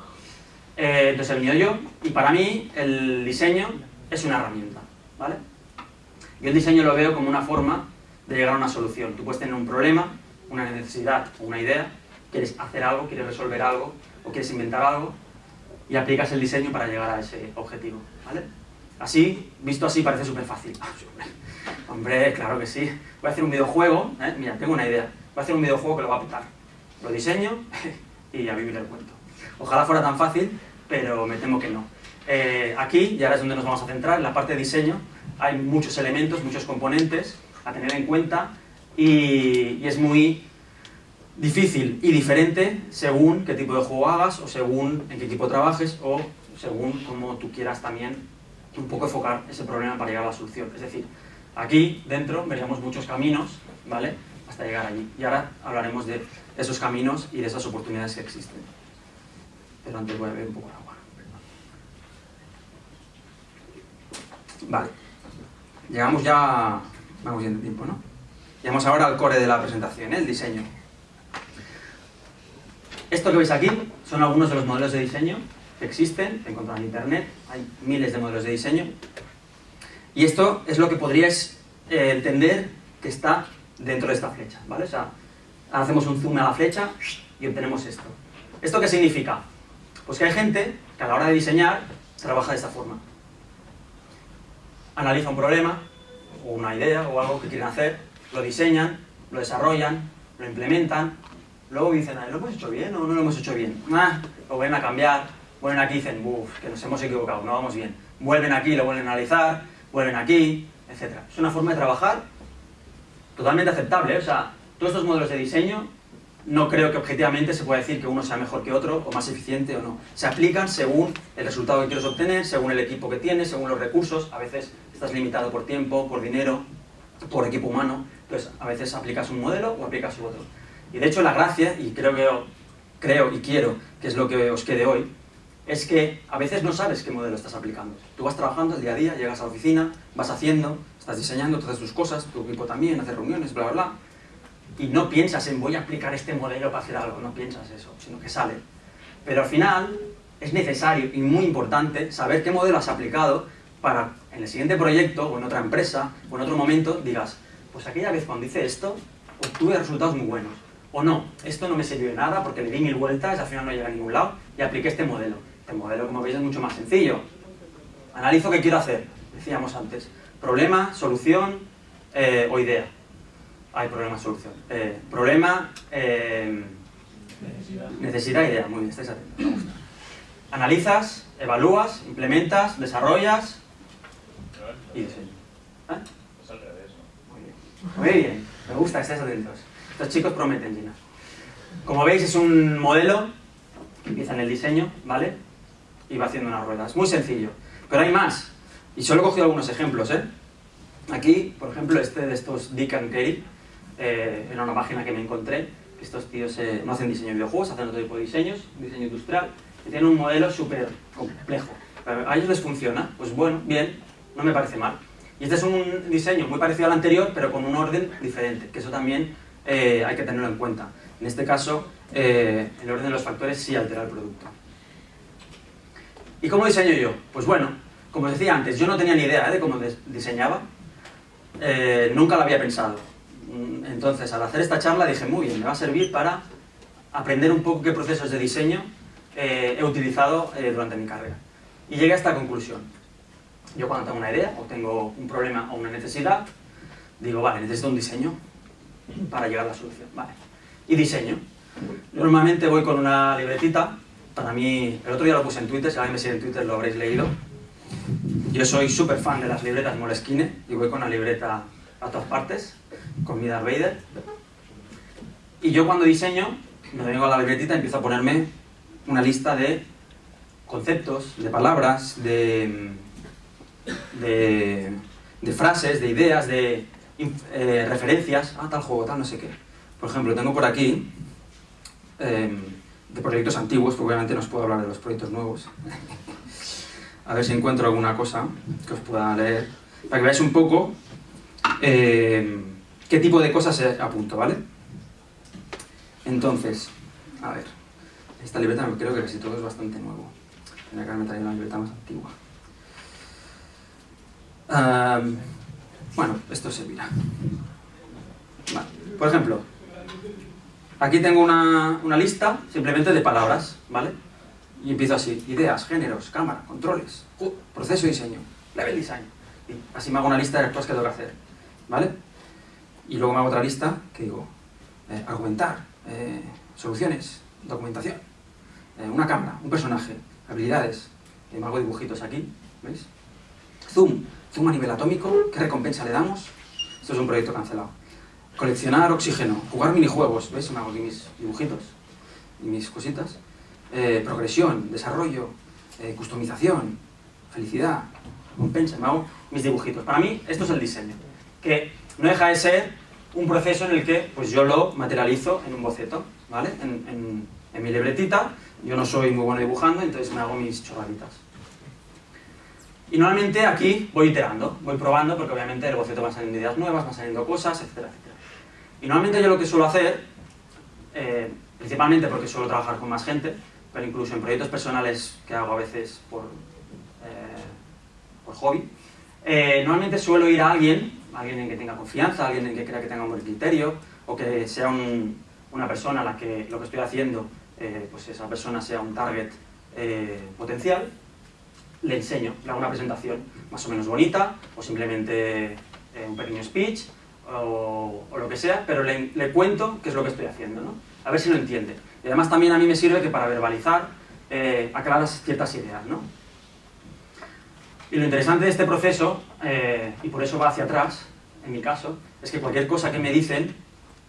Eh, entonces he venido yo, y para mí el diseño es una herramienta, ¿vale? Yo el diseño lo veo como una forma de llegar a una solución. Tú puedes tener un problema, una necesidad o una idea, quieres hacer algo, quieres resolver algo, o quieres inventar algo, y aplicas el diseño para llegar a ese objetivo, ¿vale? Así, visto así, parece súper fácil. [LAUGHS] hombre, claro que sí. Voy a hacer un videojuego, ¿eh? mira, tengo una idea voy a hacer un videojuego que lo va a petar. Lo diseño [LAUGHS] y a vivir el cuento. Ojalá fuera tan fácil, pero me temo que no. Eh, aquí, y ahora es donde nos vamos a centrar, en la parte de diseño, hay muchos elementos, muchos componentes a tener en cuenta y, es muy difícil y diferente según qué tipo de juego hagas o según en qué equipo trabajes o según cómo tú quieras también un poco enfocar ese problema para llegar a la solución. Es decir, aquí dentro veríamos muchos caminos, ¿vale? Hasta llegar allí. Y ahora hablaremos de esos caminos y de esas oportunidades que existen. Pero antes voy a beber un poco de agua. Vale. Llegamos ya... Vamos bien de tiempo, ¿no? Llegamos ahora al core de la presentación, ¿eh? el diseño. Esto que veis aquí son algunos de los modelos de diseño que existen, que encontrar en internet, hay miles de modelos de diseño. Y esto es lo que podríais eh, entender que está dentro de esta flecha, ¿vale? O sea, hacemos un zoom a la flecha y obtenemos esto. ¿Esto qué significa? Pues que hay gente que a la hora de diseñar trabaja de esta forma. Analiza un problema, o una idea, o algo que quieren hacer, lo diseñan, lo desarrollan, lo implementan, luego dicen, ¿lo hemos hecho bien o no lo hemos hecho bien? Ah, lo vuelven a cambiar, vuelven aquí y dicen, uff, que nos hemos equivocado, no vamos bien. Vuelven aquí, lo vuelven a analizar, vuelven aquí, etc. Es una forma de trabajar totalmente aceptable. O sea, todos estos modelos de diseño no creo que objetivamente se pueda decir que uno sea mejor que otro, o más eficiente o no. Se aplican según el resultado que quieres obtener, según el equipo que tienes, según los recursos. A veces estás limitado por tiempo, por dinero, por equipo humano. Entonces, a veces aplicas un modelo o aplicas otro. Y de hecho la gracia, y creo que creo y quiero que es lo que os quede hoy, es que a veces no sabes qué modelo estás aplicando. Tú vas trabajando el día a día, llegas a la oficina, vas haciendo, estás diseñando, todas tus cosas, tu equipo también, hace reuniones, bla, bla, bla, y no piensas en voy a aplicar este modelo para hacer algo, no piensas eso, sino que sale. Pero al final es necesario y muy importante saber qué modelo has aplicado para en el siguiente proyecto o en otra empresa o en otro momento digas, pues aquella vez cuando hice esto obtuve resultados muy buenos. O no, esto no me sirvió de nada porque le di mil vueltas, al final no llega a ningún lado y apliqué este modelo. Este modelo, como veis, es mucho más sencillo. Analizo qué quiero hacer, decíamos antes. Problema, solución eh, o idea. Hay problema, solución. Eh, problema, eh, necesidad. necesidad, idea. Muy bien, estáis atentos, me gusta. Analizas, evalúas, implementas, desarrollas y diseño. ¿Eh? Muy bien. Muy bien, me gusta, estáis atentos. Estos chicos prometen, Gina. Como veis es un modelo que empieza en el diseño, ¿vale? Y va haciendo unas ruedas. Muy sencillo. Pero hay más. Y solo he cogido algunos ejemplos, ¿eh? Aquí, por ejemplo, este de estos Dick and Kerry, eh, era una página que me encontré, Estos tíos eh, no hacen diseño de videojuegos, hacen otro tipo de diseños, diseño industrial, y tienen un modelo súper complejo. ¿A ellos les funciona? Pues bueno, bien, no me parece mal. Y este es un diseño muy parecido al anterior, pero con un orden diferente, que eso también eh, hay que tenerlo en cuenta. En este caso, eh, el orden de los factores sí altera el producto. ¿Y cómo diseño yo? Pues bueno, como os decía antes, yo no tenía ni idea de cómo diseñaba, nunca lo había pensado Mm, entonces, al hacer esta charla dije, muy bien, me va a servir para aprender un poco qué procesos de diseño eh, he utilizado eh, durante mi carrera. Y llegué a esta conclusión. Yo cuando tengo una idea, o tengo un problema o una necesidad, digo, vale, necesito un diseño para llegar a la solución. Vale. Y diseño. Normalmente voy con una libretita, para mí, el otro día lo puse en Twitter, si alguien me sigue en Twitter lo habréis leído. Yo soy súper fan de las libretas Moleskine y voy con una libreta a todas partes con mi Darth Vader. Y yo cuando diseño, me vengo a la libretita y empiezo a ponerme una lista de conceptos, de palabras, de, de, frases, de ideas, de eh, referencias a tal juego, tal no sé qué. Por ejemplo, tengo por aquí em, de proyectos antiguos, porque obviamente no os puedo hablar de los proyectos nuevos. A ver si encuentro alguna cosa que os pueda leer, para que veáis un poco em, qué tipo de cosas apunto, ¿vale? Entonces, a ver, esta libreta creo que casi todo es bastante nuevo. Tendría que haberme traído una libreta más antigua. bueno, esto servirá. Vale. Por ejemplo, aquí tengo una, una lista simplemente de palabras, ¿vale? Y empiezo así, ideas, géneros, cámara, controles, proceso de diseño, level design. Y así me hago una lista de las cosas que tengo que hacer, ¿vale? Y luego me hago otra lista que digo, eh, argumentar, eh, soluciones, documentación, eh, una cámara, un personaje, habilidades, me hago dibujitos aquí, ¿veis? Zoom, zoom a nivel atómico, ¿qué recompensa le damos? Esto es un proyecto cancelado. Coleccionar oxígeno, jugar minijuegos, ¿veis? Me hago aquí mis dibujitos y mis cositas. Progresión, desarrollo, customización, felicidad, recompensa, me hago mis dibujitos. Para mí, esto es el diseño. Que no deja de ser un proceso en el que pues yo lo materializo en un boceto, ¿vale? En, mi libretita, yo no soy muy bueno dibujando, entonces me hago mis chorraditas. Y normalmente aquí voy iterando, voy probando, porque obviamente el boceto van saliendo ideas nuevas, van saliendo cosas, etcétera, etcétera. Y normalmente yo lo que suelo hacer, eh, principalmente porque suelo trabajar con más gente, pero incluso en proyectos personales que hago a veces por, eh, por hobby, eh, normalmente suelo ir a alguien alguien en que tenga confianza, alguien en que crea que tenga un buen criterio, o que sea una persona a la que lo que estoy haciendo, eh, pues esa persona sea un target eh, potencial, le enseño, le hago una presentación más o menos bonita, o simplemente eh, un pequeño speech, o, lo que sea, pero le, le, cuento qué es lo que estoy haciendo, ¿no? A ver si lo entiende. Y además también a mí me sirve que para verbalizar, aclarar ciertas ideas, ¿no? Y lo interesante de este proceso, eh, y por eso va hacia atrás, en mi caso, es que cualquier cosa que me dicen,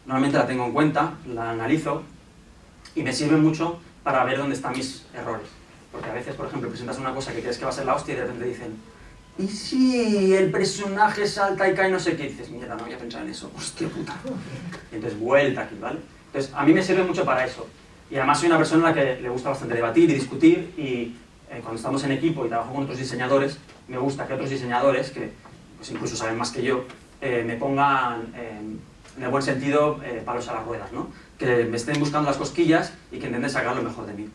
normalmente la tengo en cuenta, la analizo, y me sirve mucho para ver dónde están mis errores. Porque a veces, por ejemplo, presentas una cosa que crees que va a ser la hostia y de repente dicen ¿Y si el personaje salta y cae no sé qué? Dices, mierda, no había pensado en eso, hostia puta. Entonces vuelta aquí, ¿vale? Entonces, a mí me sirve mucho para eso. Y además soy una persona a la que le gusta bastante debatir y discutir y eh, cuando estamos en equipo y trabajo con otros diseñadores, me gusta que otros diseñadores, que pues incluso saben más que yo, eh, me pongan, en el buen sentido, eh, palos a las ruedas, ¿no? que me estén buscando las cosquillas y que intenten sacar lo mejor de mí.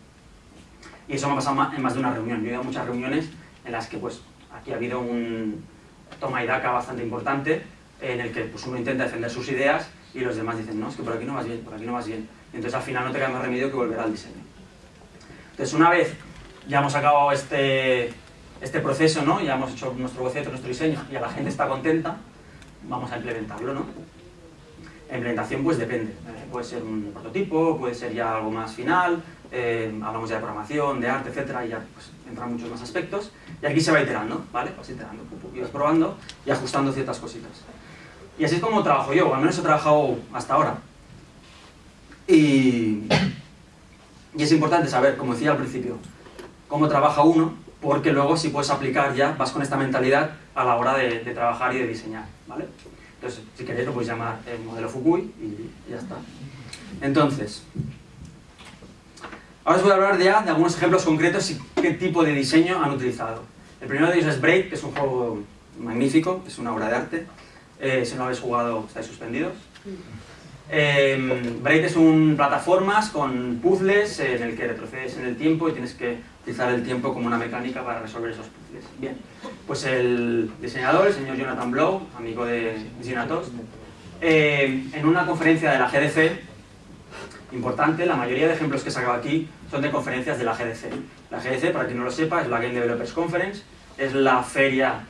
Y eso me ha pasado en más de una reunión. Yo he ido a muchas reuniones en las que pues, aquí ha habido un toma y daca bastante importante, en el que pues, uno intenta defender sus ideas y los demás dicen, no, es que por aquí no vas bien, por aquí no vas bien. Entonces al final no te queda más remedio que volver al diseño. Entonces una vez ya hemos acabado este, este proceso, ¿no? ya hemos hecho nuestro boceto, nuestro diseño, y la gente está contenta, vamos a implementarlo. ¿no? La implementación pues depende, eh, puede ser un prototipo, puede ser ya algo más final, eh, hablamos ya de programación, de arte, etcétera, y ya pues, entran muchos más aspectos, y aquí se va iterando, ¿vale? Vas iterando, y vas probando y ajustando ciertas cositas. Y así es como trabajo yo, al menos he trabajado hasta ahora. Y, es importante saber, como decía al principio, cómo trabaja uno, porque luego si puedes aplicar ya, vas con esta mentalidad a la hora de, trabajar y de diseñar, ¿vale? Entonces, si queréis lo podéis llamar el modelo Fukui y, ya está. Entonces, ahora os voy a hablar ya de algunos ejemplos concretos y qué tipo de diseño han utilizado. El primero de ellos es Break, que es un juego magnífico, es una obra de arte. Eh, si no lo habéis jugado, estáis suspendidos. Eh, Braid es un plataformas con puzzles en el que retrocedes en el tiempo y tienes que utilizar el tiempo como una mecánica para resolver esos puzzles. Bien, pues el diseñador, el señor Jonathan Blow, amigo de Ginatos, eh, en una conferencia de la GDC, importante, la mayoría de ejemplos que he sacado aquí son de conferencias de la GDC. La GDC, para quien no lo sepa, es la Game Developers Conference, es la feria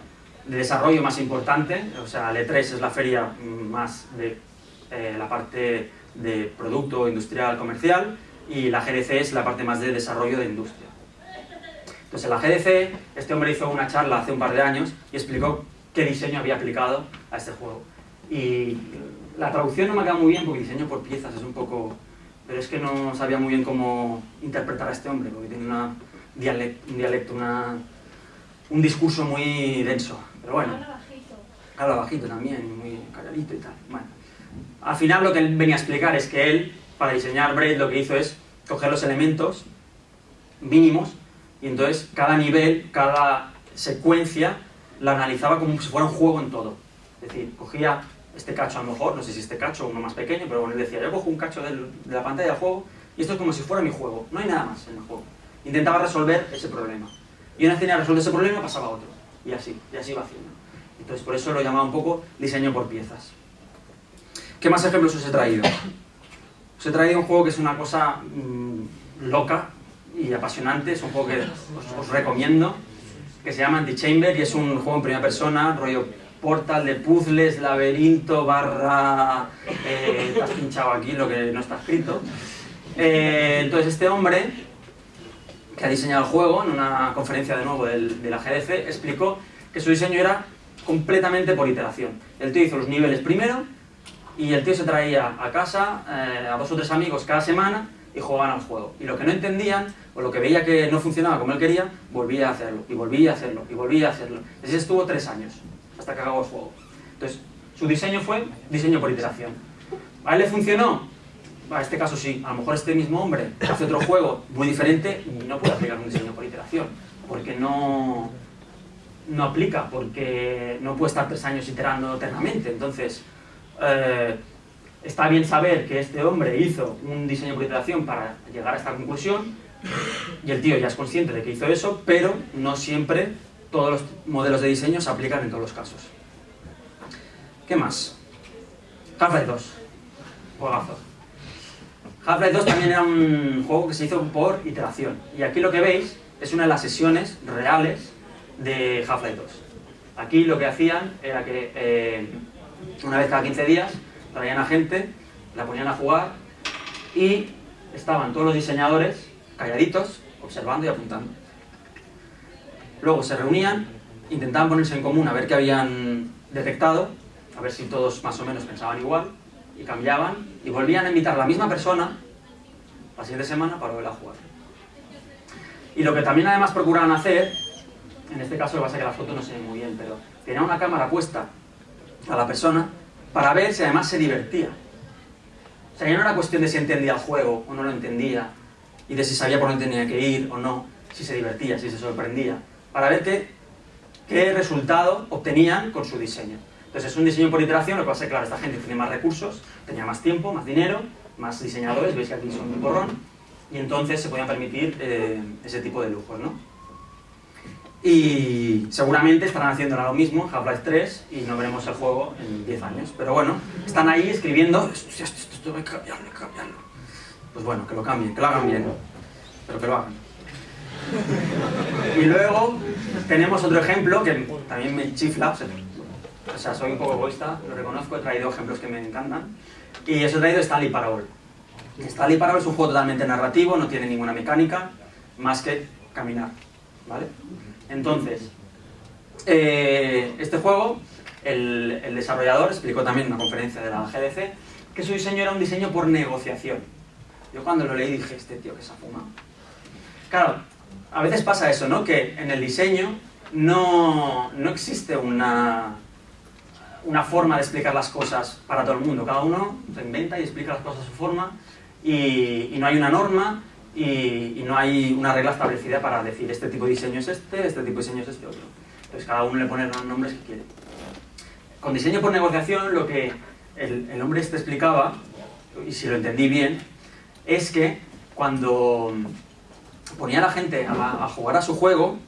de desarrollo más importante, o sea, el E3 es la feria más de eh, la parte de producto industrial comercial y la GDC es la parte más de desarrollo de industria. Entonces en la GDC este hombre hizo una charla hace un par de años y explicó qué diseño había aplicado a este juego. Y la traducción no me ha quedado muy bien porque diseño por piezas es un poco... Pero es que no sabía muy bien cómo interpretar a este hombre porque tiene una dialecto, un dialecto, una, un discurso muy denso. Pero bueno, Habla bajito. también, muy calladito y tal. Bueno. Al final lo que él venía a explicar es que él, para diseñar Braid, lo que hizo es coger los elementos mínimos y entonces cada nivel, cada secuencia la analizaba como si fuera un juego en todo. Es decir, cogía este cacho a lo mejor, no sé si este cacho o uno más pequeño, pero bueno, él decía, yo cojo un cacho de la pantalla del juego y esto es como si fuera mi juego, no hay nada más en el juego. Intentaba resolver ese problema. Y una vez tenía resuelto ese problema pasaba a otro. Y así, y así iba haciendo. Entonces por eso lo llamaba un poco diseño por piezas. ¿Qué más ejemplos os he traído? Os he traído un juego que es una cosa mm, loca y apasionante, es un juego que os, os recomiendo, que se llama Antichamber y es un juego en primera persona, rollo portal de puzzles, laberinto, barra... Eh, has pinchado aquí lo que no está escrito. Eh, entonces este hombre, que ha diseñado el juego, en una conferencia de nuevo del- de la GDC, explicó que su diseño era completamente por iteración. El tío hizo los niveles primero, y el tío se traía a casa eh, a dos o tres amigos cada semana y jugaban al juego. Y lo que no entendían, o lo que veía que no funcionaba como él quería, volvía a hacerlo, y volvía a hacerlo, y volvía a hacerlo. Así estuvo tres años, hasta que acabó el juego. Entonces, su diseño fue diseño por iteración. ¿A él le funcionó? A este caso sí. A lo mejor este mismo hombre hace otro juego muy diferente y no puede aplicar un diseño por iteración, porque no, no aplica, porque no puede estar tres años iterando eternamente. Entonces, eh, está bien saber que este hombre hizo un diseño por iteración para llegar a esta conclusión y el tío ya es consciente de que hizo eso, pero no siempre todos los modelos de diseño se aplican en todos los casos. ¿Qué más? Half-Life 2. Juegazo. Half-Life 2 también era un juego que se hizo por iteración. Y aquí lo que veis es una de las sesiones reales de Half-Life 2. Aquí lo que hacían era que eh, una vez cada 15 días traían a gente, la ponían a jugar y estaban todos los diseñadores calladitos, observando y apuntando. Luego se reunían, intentaban ponerse en común a ver qué habían detectado, a ver si todos más o menos pensaban igual, y cambiaban, y volvían a invitar a la misma persona la siguiente semana para volver a jugar. Y lo que también además procuraban hacer, en este caso lo que pasa es que la foto no se ve muy bien, pero tenían una cámara puesta a la persona para ver si además se divertía. O sea, ya no era cuestión de si entendía el juego o no lo entendía, y de si sabía por dónde tenía que ir o no, si se divertía, si se sorprendía, para ver qué, qué resultado obtenían con su diseño. Entonces es un diseño por iteración, lo que pasa es que, claro, esta gente tiene más recursos, tenía más tiempo, más dinero, más diseñadores, veis que aquí son un porrón, y entonces se podían permitir eh, ese tipo de lujos, ¿no? Y seguramente estarán haciendo ahora lo mismo en Half-Life 3 y no veremos el juego en 10 años. Pero bueno, están ahí escribiendo, esto, hay que cambiarlo, hay que cambiarlo. Pues bueno, que lo cambien, que lo hagan bien, pero que lo hagan. Y luego tenemos otro ejemplo que también me chifla, o sea, soy un poco egoísta, lo reconozco, he traído ejemplos que me encantan. Y os he traído Stanley Parable. Stanley Parable es un juego totalmente narrativo, no tiene ninguna mecánica, más que caminar, ¿vale? Entonces, eh, este juego, el, desarrollador explicó también en una conferencia de la GDC que su diseño era un diseño por negociación. Yo cuando lo leí dije, este tío que se ha fumado. Claro, a veces pasa eso, ¿no? Que en el diseño no, no existe una, una forma de explicar las cosas para todo el mundo. Cada uno se inventa y explica las cosas a su forma y no hay una norma y, no hay una regla establecida para decir este tipo de diseño es este, este tipo de diseño es este otro. Entonces cada uno le pone los nombres que quiere. Con diseño por negociación lo que el, el hombre este explicaba, y si lo entendí bien, es que cuando ponía a la gente a, a jugar a su juego,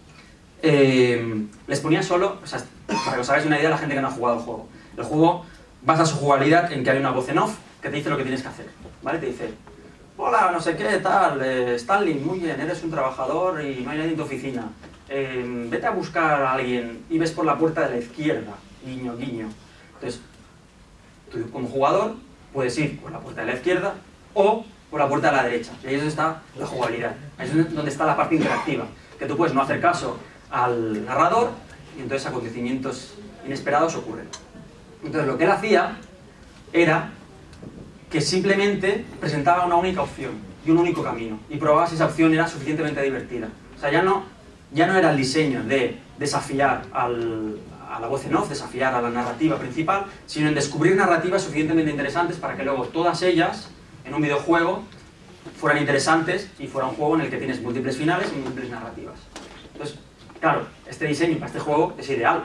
eh, les ponía solo, o sea, para que os hagáis una idea la gente que no ha jugado el juego. El juego basa su jugabilidad en que hay una voz en off que te dice lo que tienes que hacer, ¿vale? Te dice, hola, no sé qué, tal, eh, Stanley, muy bien, eres un trabajador y no hay nadie en tu oficina. Eh, vete a buscar a alguien y ves por la puerta de la izquierda, guiño, guiño. Entonces, tú como jugador puedes ir por la puerta de la izquierda o por la puerta de la derecha. Y ahí es donde está la jugabilidad, ahí es donde está la parte interactiva, que tú puedes no hacer caso al narrador y entonces acontecimientos inesperados ocurren. Entonces lo que él hacía era que simplemente presentaba una única opción y un único camino y probaba si esa opción era suficientemente divertida. O sea, ya no, ya no era el diseño de desafiar a la voz en off, desafiar a la narrativa principal, sino en descubrir narrativas suficientemente interesantes para que luego todas ellas, en un videojuego, fueran interesantes y fuera un juego en el que tienes múltiples finales y múltiples narrativas. Entonces, Claro, este diseño para este juego es ideal,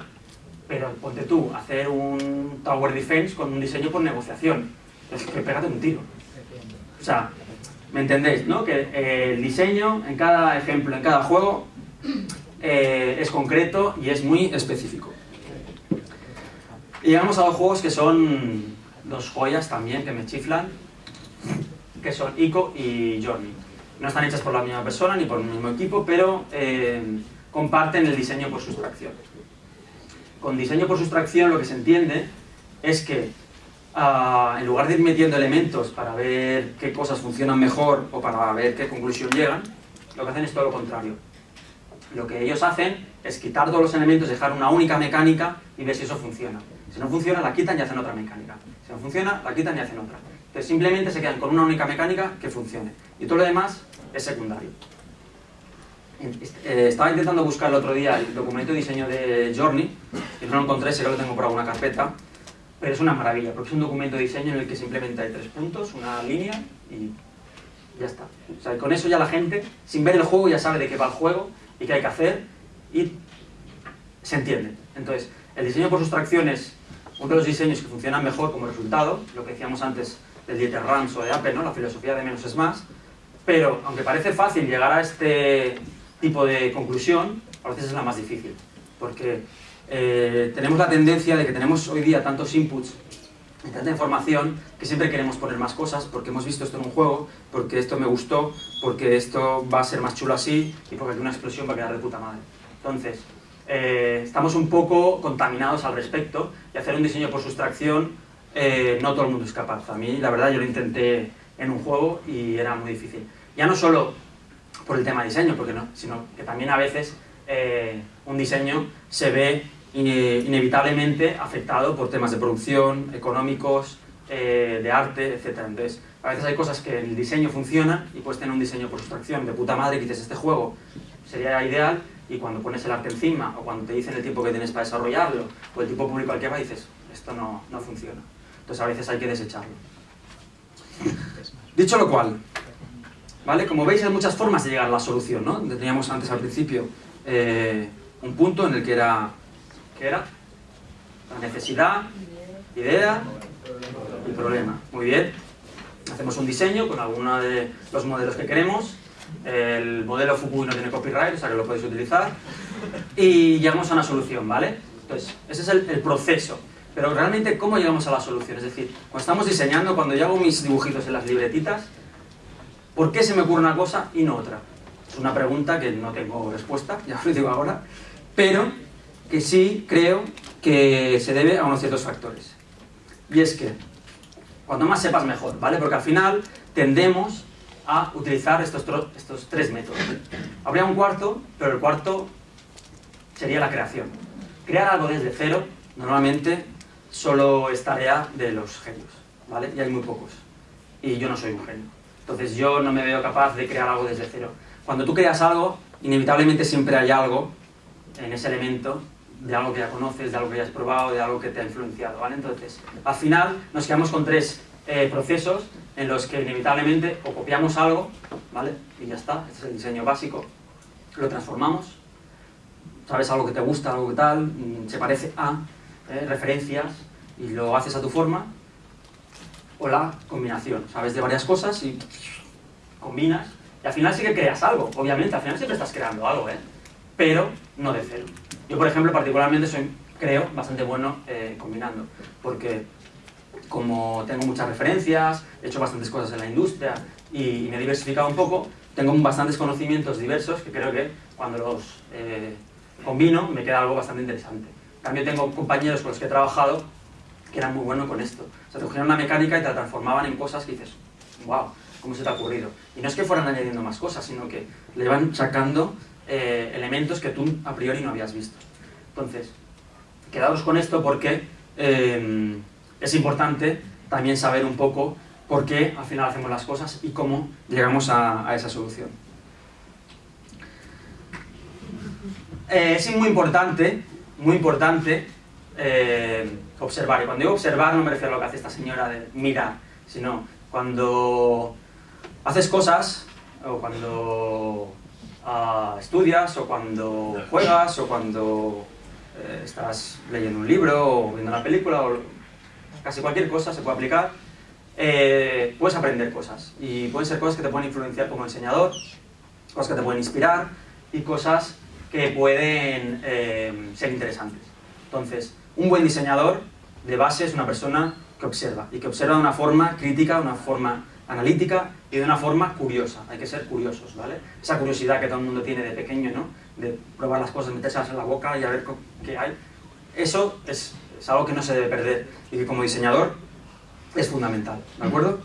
pero ponte tú hacer un Tower Defense con un diseño por negociación. Es que pégate un tiro. O sea, ¿me entendéis? ¿no? Que eh, el diseño en cada ejemplo, en cada juego, eh, es concreto y es muy específico. Y llegamos a dos juegos que son dos joyas también que me chiflan, que son Ico y Journey. No están hechas por la misma persona ni por el mismo equipo, pero eh, comparten el diseño por sustracción. Con diseño por sustracción lo que se entiende es que uh, en lugar de ir metiendo elementos para ver qué cosas funcionan mejor o para ver qué conclusión llegan, lo que hacen es todo lo contrario. Lo que ellos hacen es quitar todos los elementos, dejar una única mecánica y ver si eso funciona. Si no funciona, la quitan y hacen otra mecánica. Si no funciona, la quitan y hacen otra. Entonces simplemente se quedan con una única mecánica que funcione. Y todo lo demás es secundario. Eh, estaba intentando buscar el otro día el documento de diseño de Journey, y no lo encontré, sé que lo tengo por alguna carpeta, pero es una maravilla, porque es un documento de diseño en el que simplemente hay tres puntos, una línea y ya está. O sea, con eso ya la gente, sin ver el juego, ya sabe de qué va el juego y qué hay que hacer y se entiende. Entonces, el diseño por sustracción es uno de los diseños que funcionan mejor como resultado, lo que decíamos antes del Dieter Rams o de Apple, ¿no? la filosofía de menos es más, pero aunque parece fácil llegar a este tipo de conclusión, a veces es la más difícil, porque eh, tenemos la tendencia de que tenemos hoy día tantos inputs y tanta información que siempre queremos poner más cosas porque hemos visto esto en un juego, porque esto me gustó, porque esto va a ser más chulo así y porque aquí una explosión va a quedar de puta madre. Entonces, eh, estamos un poco contaminados al respecto y hacer un diseño por sustracción eh, no todo el mundo es capaz. A mí, la verdad, yo lo intenté en un juego y era muy difícil. Ya no solo por el tema de diseño, porque no, sino que también a veces eh, un diseño se ve inevitablemente afectado por temas de producción, económicos, eh, de arte, etc. Entonces, a veces hay cosas que el diseño funciona y puedes tener un diseño por sustracción de puta madre que dices este juego sería ideal y cuando pones el arte encima o cuando te dicen el tiempo que tienes para desarrollarlo o el tipo público al que va dices esto no, no funciona. Entonces a veces hay que desecharlo. Dicho lo cual, ¿Vale? Como veis hay muchas formas de llegar a la solución, ¿no? Teníamos antes al principio eh, un punto en el que era, ¿qué era? La necesidad, idea y problema. Muy bien. Hacemos un diseño con alguno de los modelos que queremos. El modelo Fukui no tiene copyright, o sea que lo podéis utilizar. Y llegamos a una solución, ¿vale? Entonces, ese es el, proceso. Pero realmente, ¿cómo llegamos a la solución? Es decir, cuando estamos diseñando, cuando yo hago mis dibujitos en las libretitas, ¿Por qué se me ocurre una cosa y no otra? Es una pregunta que no tengo respuesta, [LAUGHS] ya lo digo ahora, pero que sí creo que se debe a unos ciertos factores. Y es que, cuando más sepas mejor, ¿vale? Porque al final tendemos a utilizar estos, estos tres métodos. Habría un cuarto, pero el cuarto sería la creación. Crear algo desde cero, normalmente, solo es tarea de los genios, ¿vale? Y hay muy pocos. Y yo no soy un genio. Entonces yo no me veo capaz de crear algo desde cero. Cuando tú creas algo, inevitablemente siempre hay algo en ese elemento de algo que ya conoces, de algo que ya has probado, de algo que te ha influenciado, ¿vale? Entonces, al final nos quedamos con tres eh, procesos en los que inevitablemente o copiamos algo, ¿vale? Y ya está, es el diseño básico, lo transformamos, sabes algo que te gusta, algo que tal, mm, se parece a, eh, referencias, y lo haces a tu forma, o la combinación, sabes de varias cosas y combinas, y al final sí que creas algo, obviamente, al final siempre estás creando algo, ¿eh? Pero no de cero. Yo, por ejemplo, particularmente soy, creo, bastante bueno eh, combinando, porque como tengo muchas referencias, he hecho bastantes cosas en la industria y, me he diversificado un poco, tengo bastantes conocimientos diversos que creo que cuando los eh, combino me queda algo bastante interesante. Cambio tengo compañeros con los que he trabajado que eran muy buenos con esto. O sea, te cogían una mecánica y te la transformaban en cosas que dices, wow, ¿cómo se te ha ocurrido? Y no es que fueran añadiendo más cosas, sino que le van sacando eh, elementos que tú a priori no habías visto. Entonces, quedaos con esto porque eh, es importante también saber un poco por qué al final hacemos las cosas y cómo llegamos a, esa solución. Eh, es muy importante, muy importante observar. Y cuando digo observar no me refiero a lo que hace esta señora de mirar, sino cuando haces cosas o cuando estudias o cuando juegas o cuando eh, estás leyendo un libro o viendo una película o casi cualquier cosa se puede aplicar, eh, puedes aprender cosas y pueden ser cosas que te pueden influenciar como enseñador, cosas que te pueden inspirar y cosas que pueden eh, ser interesantes. Entonces, un buen diseñador de base es una persona que observa y que observa de una forma crítica, de una forma analítica y de una forma curiosa. Hay que ser curiosos, ¿vale? Esa curiosidad que todo el mundo tiene de pequeño, ¿no? De probar las cosas, metérselas en la boca y a ver qué hay. Eso es, es algo que no se debe perder y que como diseñador es fundamental, ¿de acuerdo?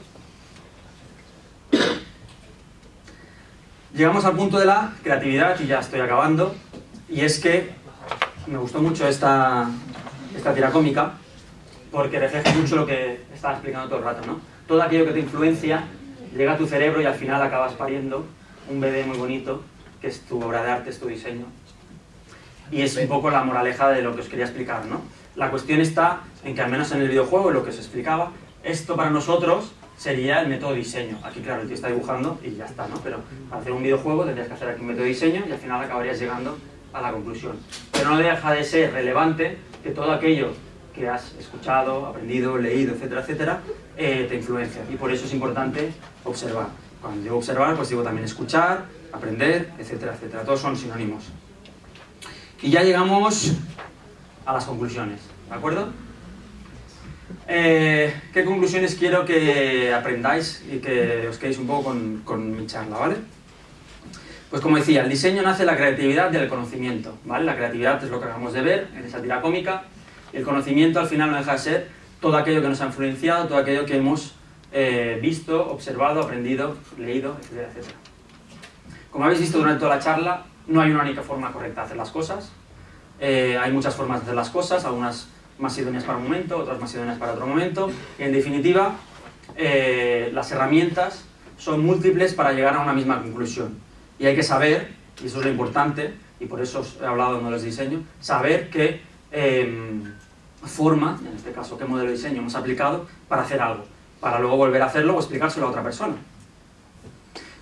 Llegamos al punto de la creatividad y ya estoy acabando. Y es que me gustó mucho esta, esta tira cómica porque refleja mucho lo que estaba explicando todo el rato, ¿no? todo aquello que te influencia llega a tu cerebro y al final acabas pariendo un bebé muy bonito, que es tu obra de arte, es tu diseño. Y es un poco la moraleja de lo que os quería explicar, ¿no? La cuestión está en que al menos en el videojuego, lo que os explicaba, esto para nosotros sería el método diseño. Aquí, claro, el tío está dibujando y ya está, ¿no? Pero para hacer un videojuego tendrías que hacer aquí un método diseño y al final acabarías llegando a la conclusión. Pero no deja de ser relevante que todo aquello que has escuchado, aprendido, leído, etcétera, etcétera, eh, te influencia. Y por eso es importante observar. Cuando digo observar, pues digo también escuchar, aprender, etcétera, etcétera. Todos son sinónimos. Y ya llegamos a las conclusiones, ¿de acuerdo? Eh, ¿Qué conclusiones quiero que aprendáis y que os quedéis un poco con, con mi charla, ¿vale? Pues como decía, el diseño nace de la creatividad del conocimiento, ¿vale? La creatividad es lo que acabamos de ver en esa tira cómica, el conocimiento al final no deja de ser todo aquello que nos ha influenciado, todo aquello que hemos eh, visto, observado, aprendido, leído, etcétera, etcétera. Como habéis visto durante toda la charla, no hay una única forma correcta de hacer las cosas. Eh, hay muchas formas de hacer las cosas, algunas más idóneas para un momento, otras más idóneas para otro momento. Y en definitiva, eh, las herramientas son múltiples para llegar a una misma conclusión. Y hay que saber, y eso es lo importante, y por eso os he hablado de los diseño, saber que Em, forma, en este caso qué modelo de diseño hemos aplicado, para hacer algo, para luego volver a hacerlo o explicárselo a otra persona.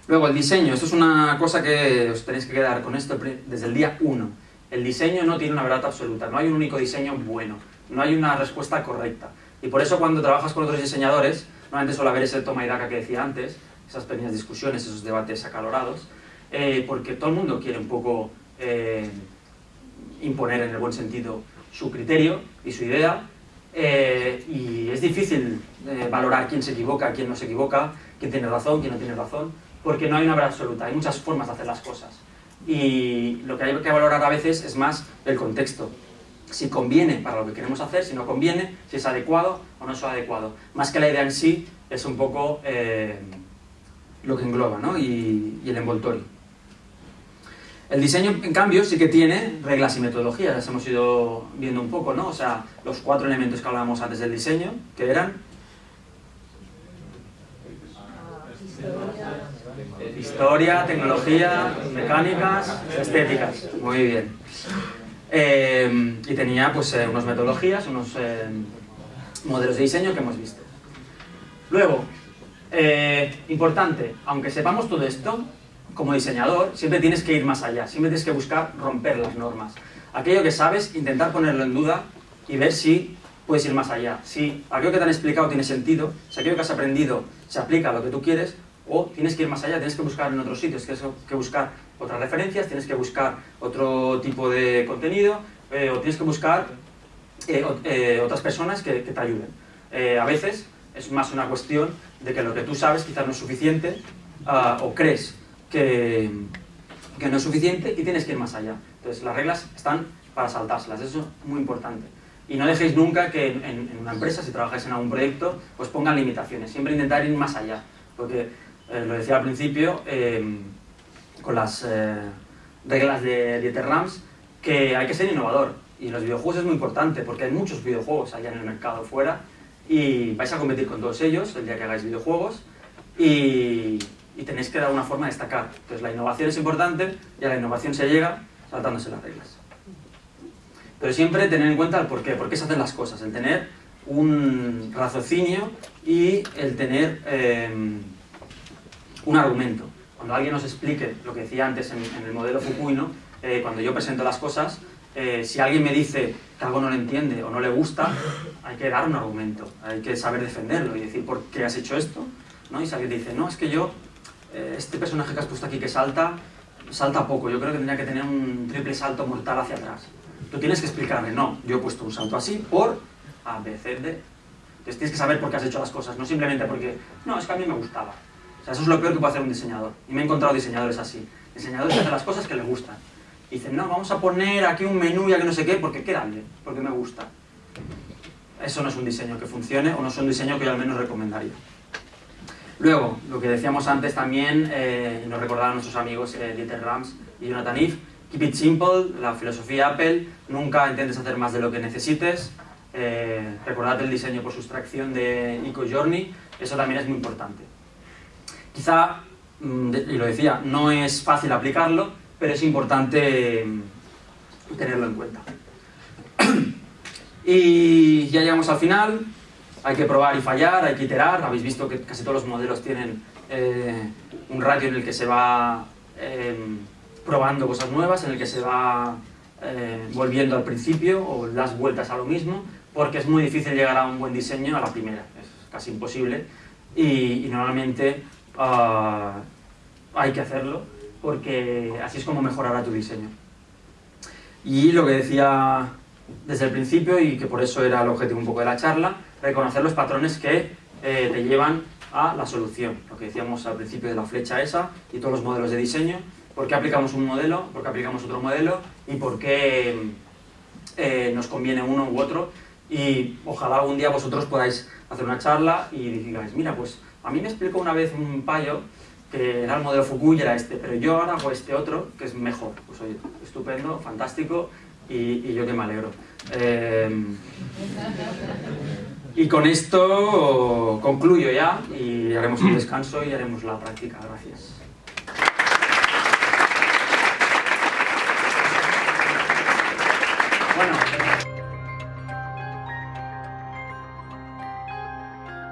Luego el diseño, esto es una cosa que os tenéis que quedar con esto desde el día 1. El diseño no tiene una verdad absoluta, no hay un único diseño bueno, no hay una respuesta correcta. Y por eso cuando trabajas con otros diseñadores, normalmente suele haber ese toma y daca que decía antes, esas pequeñas discusiones, esos debates acalorados, eh, porque todo el mundo quiere un poco eh, imponer en el buen sentido su criterio y su idea, eh, y es difícil eh, valorar quién se equivoca, quién no se equivoca, quién tiene razón, quién no tiene razón, porque no hay una verdad absoluta, hay muchas formas de hacer las cosas. Y lo que hay que valorar a veces es más el contexto, si conviene para lo que queremos hacer, si no conviene, si es adecuado o no es adecuado. Más que la idea en sí, es un poco eh, lo que engloba ¿no? y el envoltorio. El diseño, en cambio, sí que tiene reglas y metodologías, las hemos ido viendo un poco, ¿no? O sea, los cuatro elementos que hablábamos antes del diseño, que eran... Historia, tecnología, mecánicas, estéticas. Muy bien. Eh, y tenía pues eh, unas metodologías, unos eh, modelos de diseño que hemos visto. Luego, importante, aunque sepamos todo esto, como diseñador, siempre tienes que ir más allá, siempre tienes que buscar romper las normas. Aquello que sabes, intentar ponerlo en duda y ver si puedes ir más allá. Si aquello que te han explicado tiene sentido, si aquello que has aprendido se aplica a lo que tú quieres, o tienes que ir más allá, tienes que buscar en otros sitios, tienes que buscar otras referencias, tienes que buscar otro tipo de contenido, eh, o tienes que buscar eh, eh, otras personas que, te ayuden. a veces es más una cuestión de que lo que tú sabes quizás no es suficiente, ah, o crees que, que no es suficiente y tienes que ir más allá. Entonces las reglas están para saltárselas, eso es muy importante. Y no dejéis nunca que en, una empresa, si trabajáis en algún proyecto, os pongan limitaciones. Siempre intentar ir más allá. Porque, eh, lo decía al principio, eh, con las eh, reglas de Dieter Rams, que hay que ser innovador. Y en los videojuegos es muy importante, porque hay muchos videojuegos allá en el mercado fuera, y vais a competir con todos ellos el día que hagáis videojuegos, y, y tenéis que dar una forma de destacar. Entonces la innovación es importante, y a la innovación se llega saltándose las reglas. Pero siempre tener en cuenta el por qué, por qué se hacen las cosas, el tener un raciocinio y el tener eh, un argumento. Cuando alguien nos explique lo que decía antes en, el modelo Fukui, eh, cuando yo presento las cosas, eh, si alguien me dice que algo no le entiende o no le gusta, hay que dar un argumento, hay que saber defenderlo y decir por qué has hecho esto. ¿no? Y si alguien dice, no, es que yo, este personaje que has puesto aquí que salta, salta poco, yo creo que tendría que tener un triple salto mortal hacia atrás. Tú tienes que explicarme, no, yo he puesto un salto así por A, B, C, D. Entonces tienes que saber por qué has hecho las cosas, no simplemente porque, no, es que a mí me gustaba. O sea, eso es lo peor que puede hacer un diseñador. Y me he encontrado diseñadores así. Diseñadores que hacen las cosas que les gustan. Y dicen, no, vamos a poner aquí un menú ya que no sé qué, porque queda bien, porque me gusta. Eso no es un diseño que funcione, o no es un diseño que yo al menos recomendaría. Luego, lo que decíamos antes también, eh, nos recordaban nuestros amigos eh, Dieter Rams y Jonathan Eve, Keep it simple, la filosofía Apple, nunca intentes hacer más de lo que necesites. Eh, recordad el diseño por sustracción de Eco Journey, eso también es muy importante. Quizá, mm, y lo decía, no es fácil aplicarlo, pero es importante mm, tenerlo en cuenta. [CLEARS THROAT] y ya llegamos al final, hay que probar y fallar, hay que iterar, habéis visto que casi todos los modelos tienen eh, un radio en el que se va... Em, probando cosas nuevas, en el que se va eh, volviendo al principio o las vueltas a lo mismo, porque es muy difícil llegar a un buen diseño a la primera, es casi imposible, y, normalmente ah, hay que hacerlo, porque así es como mejorará tu diseño. Y lo que decía desde el principio, y que por eso era el objetivo un poco de la charla, reconocer los patrones que eh, te llevan a la solución, lo que decíamos al principio de la flecha esa y todos los modelos de diseño, por qué aplicamos un modelo, por qué aplicamos otro modelo y por qué eh, nos conviene uno u otro y ojalá algún día vosotros podáis hacer una charla y digáis, mira, pues a mí me explicó una vez un payo que era el modelo Fukui y era este, pero yo ahora hago este otro que es mejor. Pues oye, estupendo, fantástico y, yo que me alegro. Em, y con esto concluyo ya y haremos un mm. descanso y haremos la práctica. Gracias.